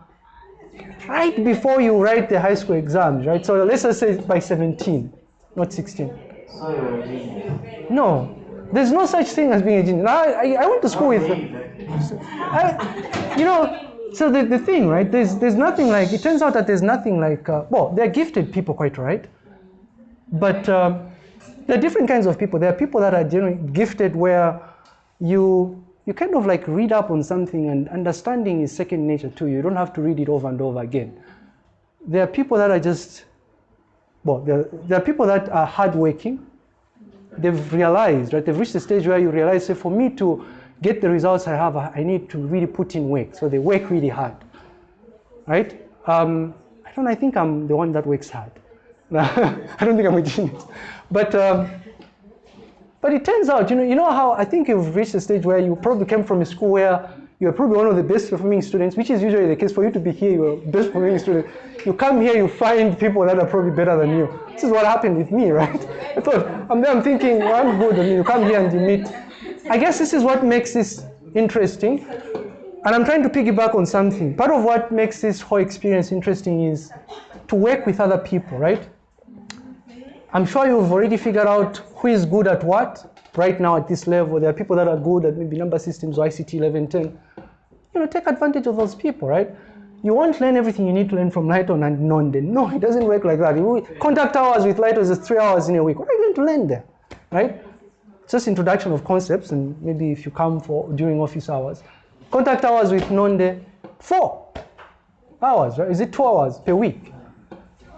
right before you write the high school exams, right? So let's just say by 17, not 16. so. No, there's no such thing as being a genius. I, I, I went to school with. I, you know, so the, the thing, right? There's there's nothing like. It turns out that there's nothing like. Uh, well, they're gifted people, quite right. But um, there are different kinds of people. There are people that are generally gifted where you you kind of like read up on something and understanding is second nature to you. You don't have to read it over and over again. There are people that are just well, there, there are people that are hardworking. They've realized, right? They've reached a stage where you realize, say, for me to get the results I have, I need to really put in work. So they work really hard, right? Um, I don't. I think I'm the one that works hard. I don't think I'm a genius, but um, but it turns out, you know, you know how I think you've reached a stage where you probably came from a school where you're probably one of the best performing students, which is usually the case for you to be here. You're best performing student. You come here, you find people that are probably better than you. This is what happened with me, right? I thought I'm there. I'm thinking well, I'm good, and you come here and you meet. I guess this is what makes this interesting. And I'm trying to piggyback on something. Part of what makes this whole experience interesting is to work with other people, right? I'm sure you've already figured out who is good at what right now at this level. There are people that are good at maybe number systems or ICT 1110. You know, take advantage of those people, right? You won't learn everything you need to learn from Lighton and Nonde. No, it doesn't work like that. Contact hours with Lighton is three hours in a week. What are you going to learn there, right? Just introduction of concepts, and maybe if you come for during office hours. Contact hours with Nonde, four. hours, right? Is it two hours per week?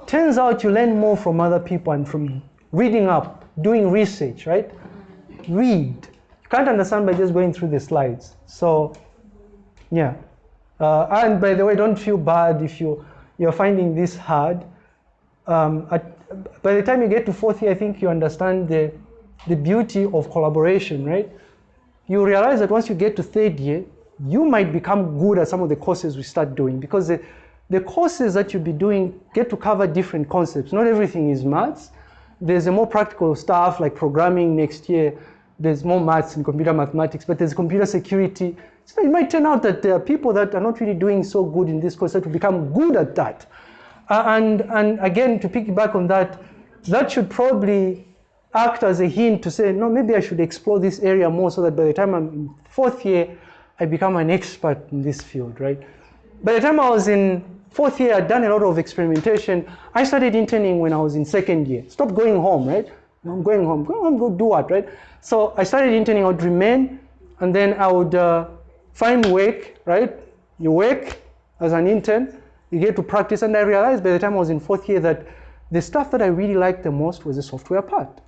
Turns out you learn more from other people and from reading up, doing research, right? Read. You can't understand by just going through the slides. So, yeah. Uh, and by the way, don't feel bad if you, you're finding this hard. Um, at, by the time you get to fourth year, I think you understand the, the beauty of collaboration, right? You realize that once you get to third year, you might become good at some of the courses we start doing because the, the courses that you'll be doing get to cover different concepts. Not everything is maths. There's a more practical stuff like programming next year. There's more maths and computer mathematics, but there's computer security. So it might turn out that there are people that are not really doing so good in this course that will become good at that. Uh, and, and again, to piggyback on that, that should probably act as a hint to say, no, maybe I should explore this area more so that by the time I'm in fourth year, I become an expert in this field, right? By the time I was in fourth year, I'd done a lot of experimentation. I started interning when I was in second year. Stop going home, right? I'm going home. Go home, go do what, right? So I started interning. I would remain, and then I would uh, find work, right? You work as an intern, you get to practice, and I realized by the time I was in fourth year that the stuff that I really liked the most was the software part.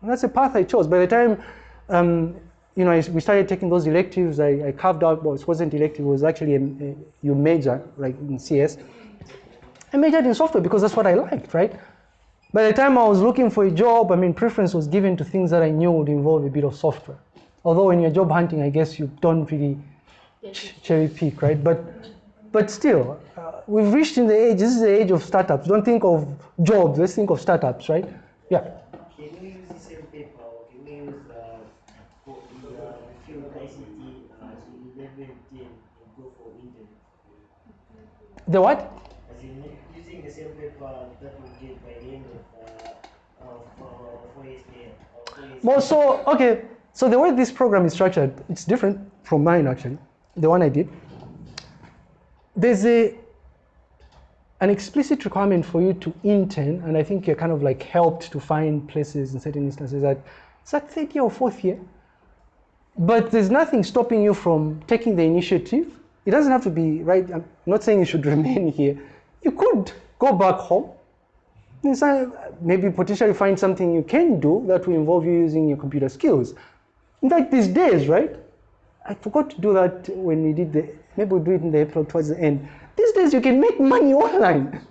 And that's the path I chose. By the time um, you know, I, we started taking those electives. I, I, carved out, well, it wasn't elective, it was actually a, a, you major, like in CS. I majored in software because that's what I liked, right? By the time I was looking for a job, I mean, preference was given to things that I knew would involve a bit of software. Although when you're job hunting, I guess you don't really ch cherry pick, right? But, but still, uh, we've reached in the age, this is the age of startups. Don't think of jobs, let's think of startups, right? Yeah. The what? As in using the same paper that we did by the end of, uh, of uh, four years. Well, so, okay, so the way this program is structured, it's different from mine actually, the one I did. There's a, an explicit requirement for you to intern, and I think you're kind of like helped to find places in certain instances that it's like third year or fourth year. But there's nothing stopping you from taking the initiative it doesn't have to be, right? I'm not saying you should remain here. You could go back home. Maybe potentially find something you can do that will involve you using your computer skills. In fact, these days, right? I forgot to do that when we did the, maybe we'll do it in the April towards the end. These days you can make money online.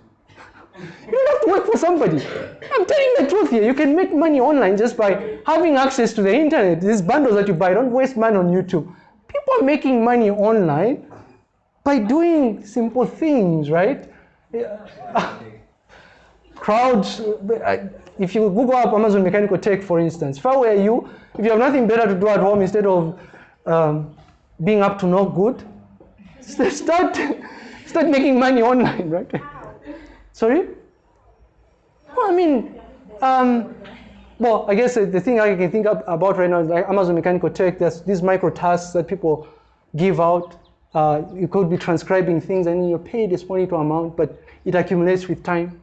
You don't have to work for somebody. I'm telling the truth here. You can make money online just by having access to the internet. These bundles that you buy, don't waste money on YouTube. People are making money online by doing simple things, right? Crowds, if you Google up Amazon Mechanical Turk, for instance, if I were you, if you have nothing better to do at home instead of um, being up to no good, start, start making money online, right? Sorry? Well, I mean, um, well, I guess the thing I can think about right now is like Amazon Mechanical Turk, there's these micro tasks that people give out uh, you could be transcribing things and you're paid a small amount, but it accumulates with time.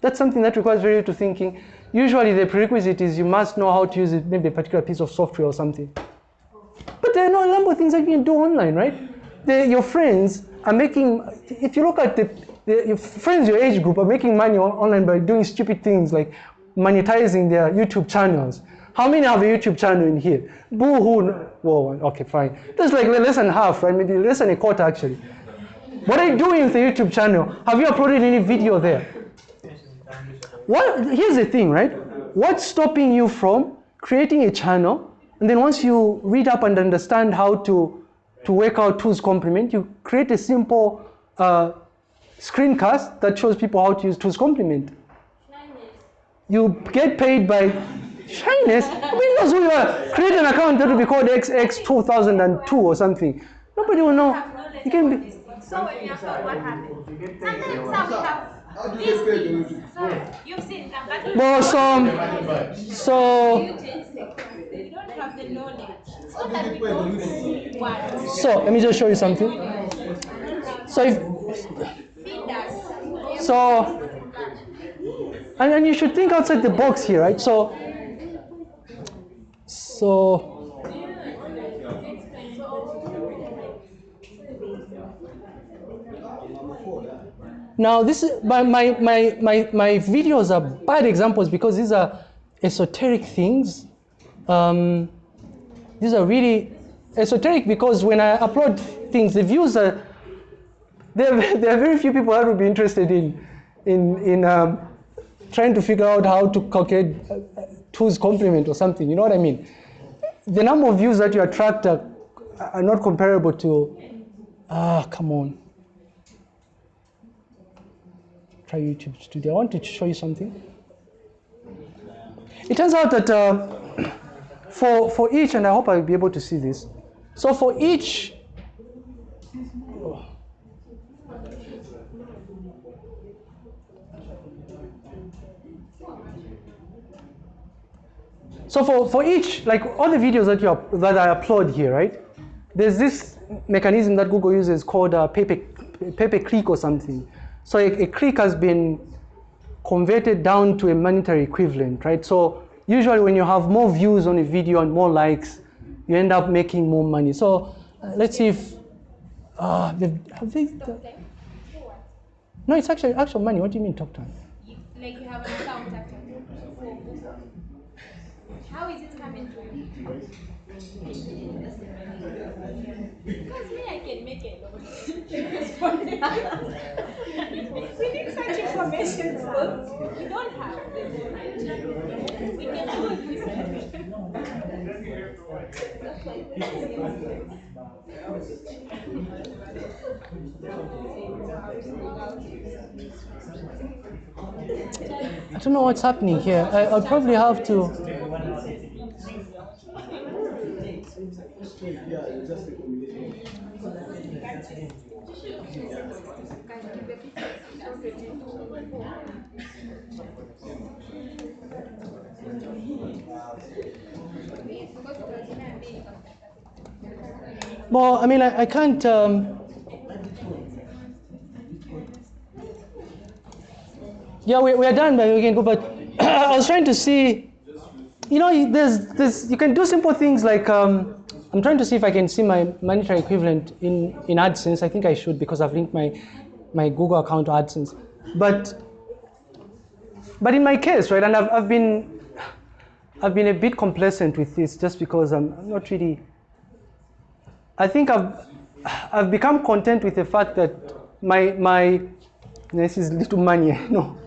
That's something that requires very little thinking. Usually the prerequisite is you must know how to use it, maybe a particular piece of software or something. But there are no number of things that you can do online, right? The, your friends are making, if you look at the, the, your friends your age group are making money online by doing stupid things like monetizing their YouTube channels. How many have a YouTube channel in here? Boo-hoo. Whoa, okay, fine. That's like less than half, right? Maybe less than a quarter, actually. What are you doing with the YouTube channel? Have you uploaded any video there? What, here's the thing, right? What's stopping you from creating a channel, and then once you read up and understand how to, to work out two's complement, you create a simple uh, screencast that shows people how to use two's complement. You get paid by Shyness? Windows will uh, create an account that will be called XX2002 or something. Nobody will know. You can be. So when you upload, what happens? Sometimes some have. You've seen them, well, so, so, you don't have the knowledge. So that we don't want. So let me just show you something. So if, so, and, and you should think outside the box here, right? So so Now, this is my, my, my, my, my videos are bad examples because these are esoteric things. Um, these are really esoteric because when I upload things, the views are there. There are very few people that would be interested in in in um, trying to figure out how to calculate uh, uh, two's complement or something. You know what I mean? The number of views that you attract are, are not comparable to. Ah, come on. Try YouTube Studio. I want to show you something. It turns out that uh, for, for each, and I hope I'll be able to see this. So for each, so for, for each, like all the videos that, you that I upload here, right? There's this mechanism that Google uses called uh, pay, pay, click or something. So a, a click has been converted down to a monetary equivalent, right? So usually when you have more views on a video and more likes, you end up making more money. So uh, let's see if, uh, have they, no, it's actually actual money. What do you mean talk time? Like you have an account after How is it coming to you? Because me, I can make it. We need such information, so we don't have. We can I don't know what's happening here. I, I'll probably have to. Well, I mean, I, I can't. Um, yeah, we, we are done, but we can go. But I was trying to see, you know, there's, there's, you can do simple things like, um, I'm trying to see if I can see my monetary equivalent in, in AdSense. I think I should because I've linked my, my Google account to AdSense. But, but in my case, right, and I've, I've been, I've been a bit complacent with this just because I'm, I'm not really I think I've, I've become content with the fact that my, my, this is little money, no.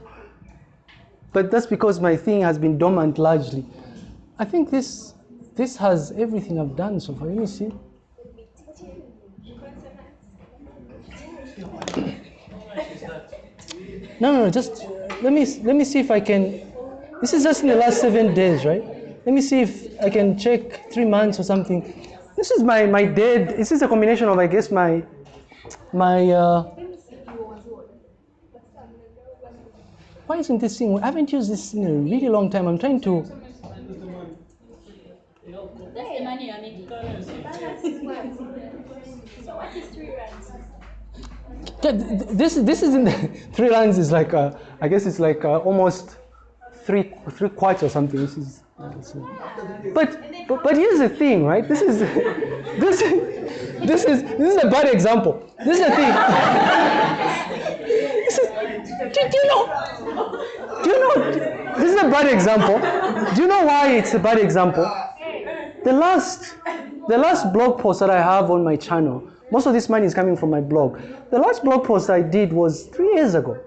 But that's because my thing has been dormant largely. I think this, this has everything I've done so far. Let me see. No, no, no, just let me, let me see if I can, this is just in the last seven days, right? Let me see if I can check three months or something. This is my, my dead, this is a combination of, I guess, my, my, uh, why isn't this thing, I haven't used this in a really long time. I'm trying to. That's the money make. So what is three rands? This, this is in the, three rands is like, uh, I guess it's like uh, almost three, three kwacha or something. This is, but, but but here's the thing, right? This is this this is this is a bad example. This is the thing. this is, do, do you know? Do you know? This is a bad example. Do you know why it's a bad example? The last the last blog post that I have on my channel, most of this money is coming from my blog. The last blog post I did was three years ago.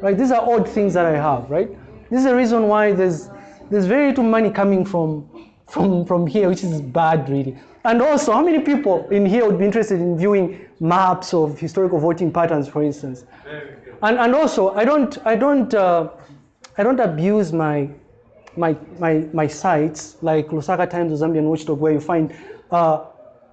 Right? These are odd things that I have, right? This is the reason why there's there's very little money coming from, from, from here, which is bad, really. And also, how many people in here would be interested in viewing maps of historical voting patterns, for instance? And, and also, I don't, I don't, uh, I don't abuse my, my, my, my sites like Lusaka Times or Zambian Watchdog, where you find uh,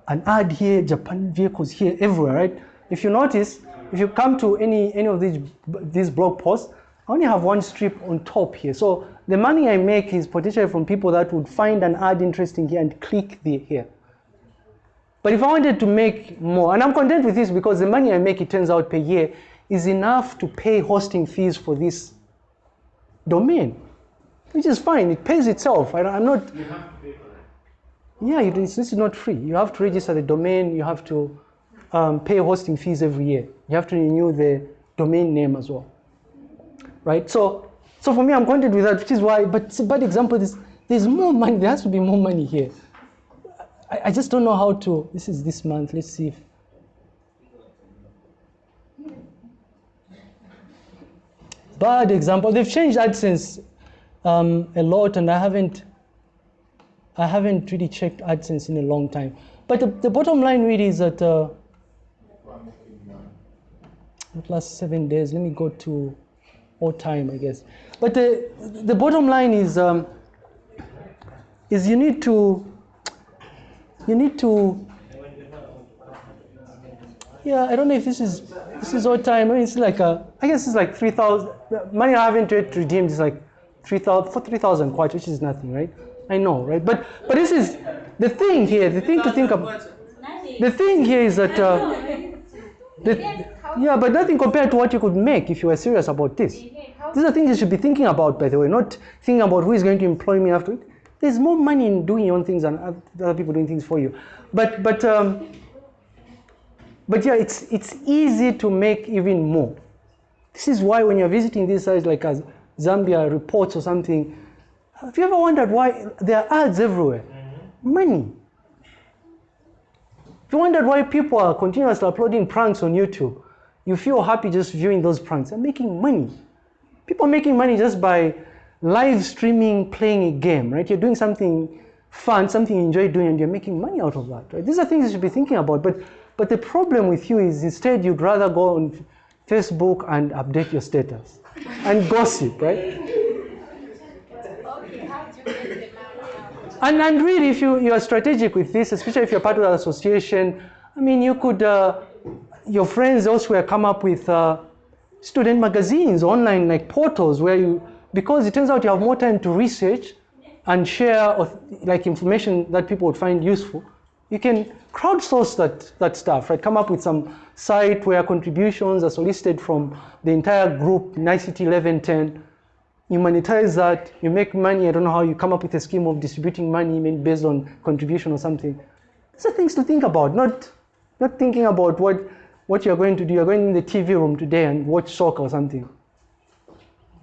an ad here, Japan vehicles here, everywhere, right? If you notice, if you come to any, any of these, these blog posts, I only have one strip on top here. So the money I make is potentially from people that would find an ad interesting here and click the, here. But if I wanted to make more, and I'm content with this because the money I make, it turns out per year, is enough to pay hosting fees for this domain, which is fine. It pays itself. I, am not. You have to pay for that. Yeah, this is not free. You have to register the domain. You have to um, pay hosting fees every year. You have to renew the domain name as well. Right? So, so for me, I'm content with that, which is why, but it's a bad example is there's more money, there has to be more money here. I, I just don't know how to, this is this month, let's see if, bad example. They've changed AdSense um, a lot, and I haven't, I haven't really checked AdSense in a long time. But the, the bottom line really is that uh, the last seven days. Let me go to all time, I guess. But the the bottom line is um, is you need to you need to yeah, I don't know if this is this is all time. I mean, it's like a, I guess it's like three thousand. Money I haven't yet redeemed is like three thousand for three thousand quite, which is nothing, right? I know, right? But but this is the thing here. The thing to think about. The thing here is that. Uh, the, yeah, but nothing compared to what you could make if you were serious about this. These are things you should be thinking about, by the way, not thinking about who is going to employ me after. There's more money in doing your own things than other people doing things for you. But but um, but yeah, it's it's easy to make even more. This is why when you're visiting these sites like as Zambia reports or something, have you ever wondered why there are ads everywhere? Mm-hmm. Money. If you wondered why people are continuously uploading pranks on YouTube, you feel happy just viewing those pranks. They're making money. People are making money just by live streaming, playing a game, right? You're doing something fun, something you enjoy doing, and you're making money out of that, right? These are things you should be thinking about. But but the problem with you is instead you'd rather go on Facebook and update your status and gossip, right? And, and really, if you, you are strategic with this, especially if you're part of the association, I mean, you could, uh, your friends elsewhere come up with uh, student magazines, online like portals where you, because it turns out you have more time to research and share like information that people would find useful, you can crowdsource that, that stuff, right? Come up with some site where contributions are solicited from the entire group, NICT 1110. You monetize that, you make money. I don't know how you come up with a scheme of distributing money based on contribution or something. These are things to think about, not, not thinking about what, what you're going to do. You're going in the TV room today and watch soccer or something.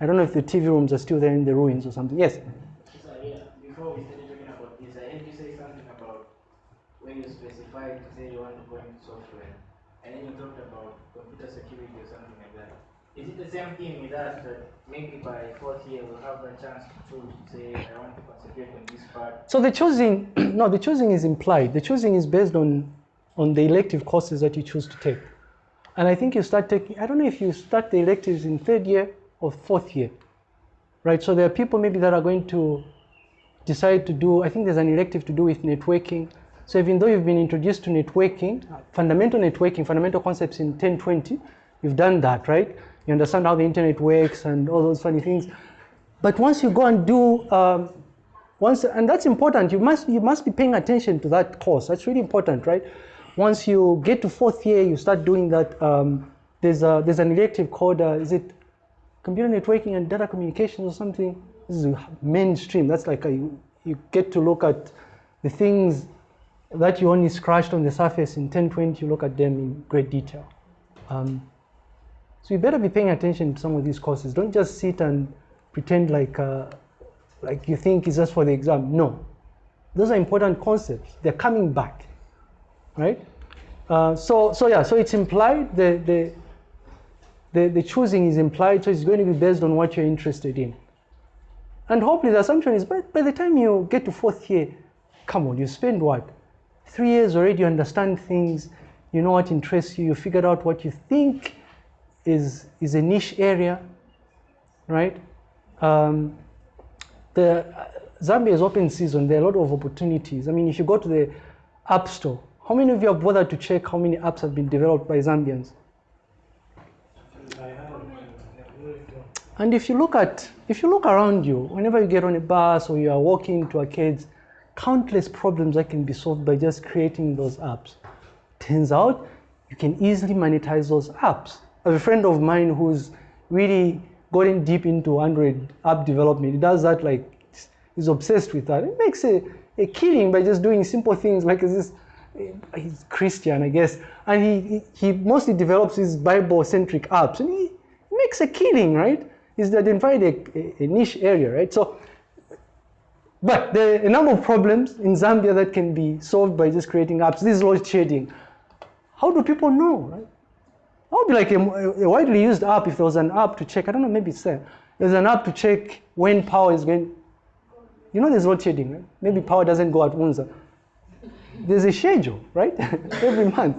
I don't know if the TV rooms are still there in the ruins or something. Yes? So, yeah, before we started talking about this, I heard you say something about when to say you want to go into software, and then you talked about computer security or something like that. Is it the same thing with us that maybe by fourth year we'll have a chance to choose say I want to concentrate on this part? So the choosing, no, the choosing is implied. The choosing is based on, on the elective courses that you choose to take. And I think you start taking, I don't know if you start the electives in third year or fourth year, right? So there are people maybe that are going to decide to do, I think there's an elective to do with networking. So even though you've been introduced to networking, fundamental networking, fundamental concepts in 1020, you've done that, right? You understand how the internet works and all those funny things. But once you go and do, um, once, and that's important, you must, you must be paying attention to that course. That's really important, right? Once you get to fourth year, you start doing that. Um, there's, a, there's an elective called, uh, is it computer networking and data communications or something? This is mainstream. That's like a, you, you get to look at the things that you only scratched on the surface in 1020, you look at them in great detail. Um, so you better be paying attention to some of these courses. Don't just sit and pretend like, uh, like you think it's just for the exam. No, those are important concepts. They're coming back, right? Uh, so, so yeah, so it's implied, the, the, the, the choosing is implied, so it's going to be based on what you're interested in. And hopefully the assumption is by, by the time you get to fourth year, come on, you spend what? Three years already, you understand things, you know what interests you, you figured out what you think is, is a niche area, right? Um, the uh, Zambia is open season, there are a lot of opportunities. I mean, if you go to the App Store, how many of you have bothered to check how many apps have been developed by Zambians? And if you look at, if you look around you, whenever you get on a bus or you are walking to arcades, countless problems that can be solved by just creating those apps. Turns out you can easily monetize those apps. I have a friend of mine who's really gotten deep into Android app development. He does that like, he's obsessed with that. It makes a, a killing by just doing simple things like this he's Christian, I guess, and he, he, mostly develops his Bible-centric apps, and he makes a killing, right? He's identified a, a niche area, right? So, but there are a number of problems in Zambia that can be solved by just creating apps. This is load shedding. How do people know, right? That would be like a, a widely used app if there was an app to check. I don't know, maybe it's there. There's an app to check when power is going. You know, there's load shedding, right? Maybe power doesn't go at Unza. There's a schedule, right? Every month.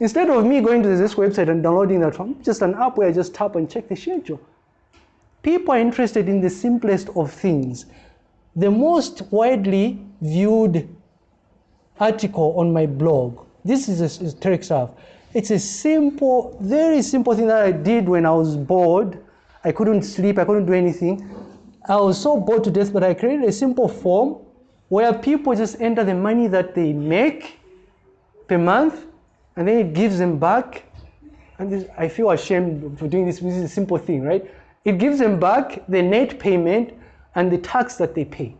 Instead of me going to this website and downloading that from just an app where I just tap and check the schedule. People are interested in the simplest of things. The most widely viewed article on my blog, this is a, Terek stuff. It's a simple, very simple thing that I did when I was bored. I couldn't sleep, I couldn't do anything. I was so bored to death, but I created a simple form where people just enter the money that they make per month and then it gives them back. And this, I feel ashamed for doing this. This is a simple thing, right? It gives them back the net payment and the tax that they pay.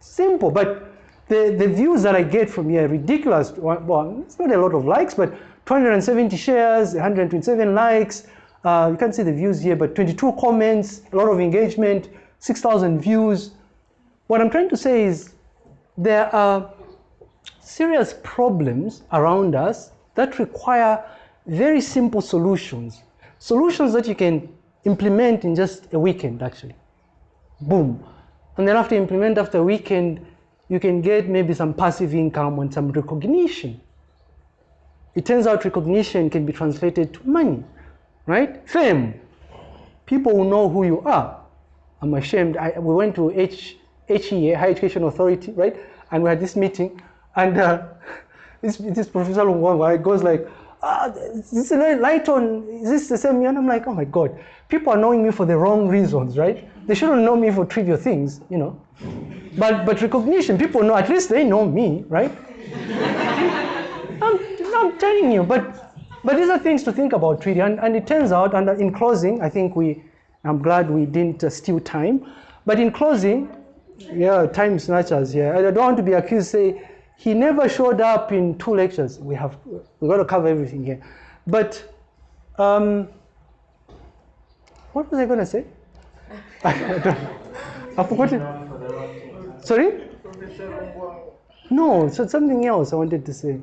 Simple, but the, the views that I get from here are ridiculous. Well, it's not a lot of likes, but 270 shares, 127 likes. Uh, you can't see the views here, but 22 comments, a lot of engagement, 6,000 views. What I'm trying to say is there are serious problems around us that require very simple solutions. Solutions that you can implement in just a weekend, actually. Boom. And then after implement after a weekend, you can get maybe some passive income and some recognition. It turns out recognition can be translated to money, right? Fame. People will know who you are. I'm ashamed. I, we went to H, HEA, Higher Education Authority, right? And we had this meeting, and uh, this, this Professor Lungwanga goes like, ah, is this light on, is this the same? And I'm like, oh my God, people are knowing me for the wrong reasons, right? They shouldn't know me for trivial things, you know. But, but recognition, people know, at least they know me, right? I'm, I'm telling you, but, but these are things to think about, really. And, and it turns out, and in closing, I think we, I'm glad we didn't uh, steal time. But in closing, yeah, time snatchers, yeah. I don't want to be accused, say, he never showed up in two lectures. We have, we got to cover everything here. But, um, what was I going to say? I forgot it. Sorry? No, so something else I wanted to say.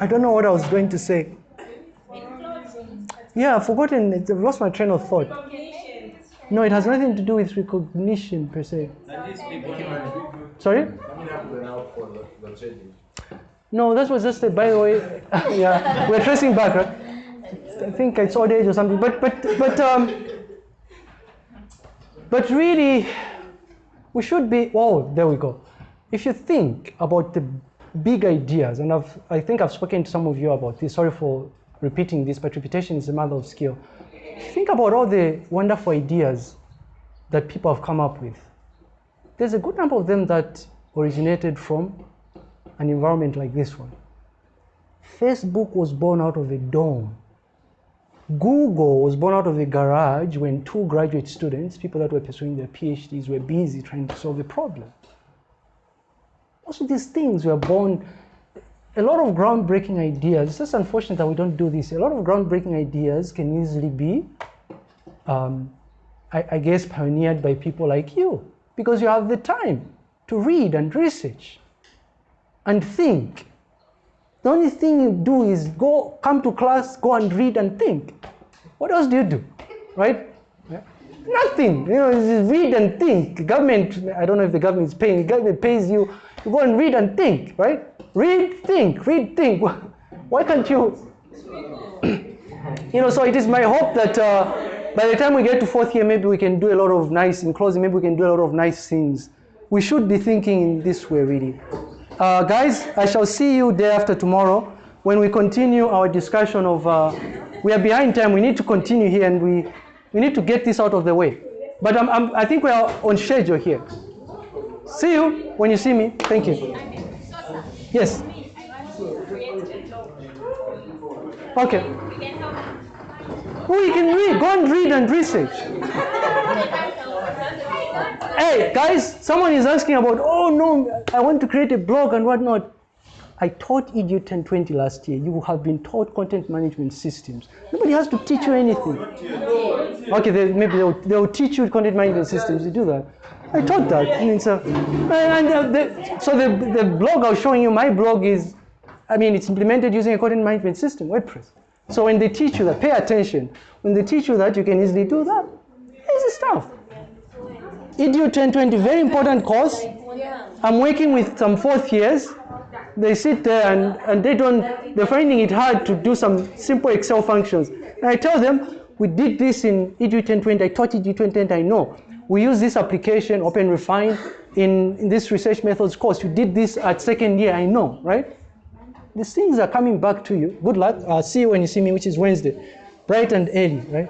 I don't know what I was going to say. Yeah, I've forgotten. I've lost my train of thought. No, it has nothing to do with recognition per se. Sorry? No, that was just a, by the way, yeah, we're tracing back, right? I think it's old age or something, but, but, but, um, but really, we should be, oh, there we go. If you think about the big ideas, and I've, I think I've spoken to some of you about this, sorry for repeating this, but repetition is a mother of skill. Think about all the wonderful ideas that people have come up with. There's a good number of them that originated from an environment like this one. Facebook was born out of a dorm. Google was born out of a garage when two graduate students, people that were pursuing their PhDs, were busy trying to solve a problem. Of these things were born, a lot of groundbreaking ideas. It's just unfortunate that we don't do this. A lot of groundbreaking ideas can easily be, um, I, I guess, pioneered by people like you because you have the time to read and research and think. The only thing you do is go, come to class, go and read and think. What else do you do, right? Nothing. You know, just read and think. Government, I don't know if the government is paying. Government pays you. You go and read and think, right? Read, think, read, think. Why can't you? you know, so it is my hope that uh, by the time we get to fourth year, maybe we can do a lot of nice, in closing, maybe we can do a lot of nice things. We should be thinking in this way, really. Uh, guys, I shall see you day after tomorrow when we continue our discussion of. Uh, we are behind time. We need to continue here, and we we need to get this out of the way. But I'm, I'm, I think we are on schedule here. See you when you see me. Thank you. Yes. Okay. We can read. Go and read and research. Hey, guys, someone is asking about, oh no, I want to create a blog and whatnot. I taught EDU 1020 last year. You have been taught content management systems. Nobody has to teach you anything. Okay, they, maybe they'll, they'll teach you content management systems. You do that. I taught that. Mean, so, and uh, the, so the, the blog I was showing you, my blog is, I mean, it's implemented using a content management system, WordPress. So when they teach you that, pay attention. When they teach you that, you can easily do that. Easy stuff. EDU 1020, very important course. I'm working with some fourth years. They sit there and, and they don't, they're finding it hard to do some simple Excel functions. And I tell them, we did this in EDU 1020, I taught EDU 1020, I know. We use this application, Open Refine, in, in this research methods course. You did this at second year, I know, right? These things are coming back to you. Good luck. Uh, see you when you see me, which is Wednesday. Bright and early, right?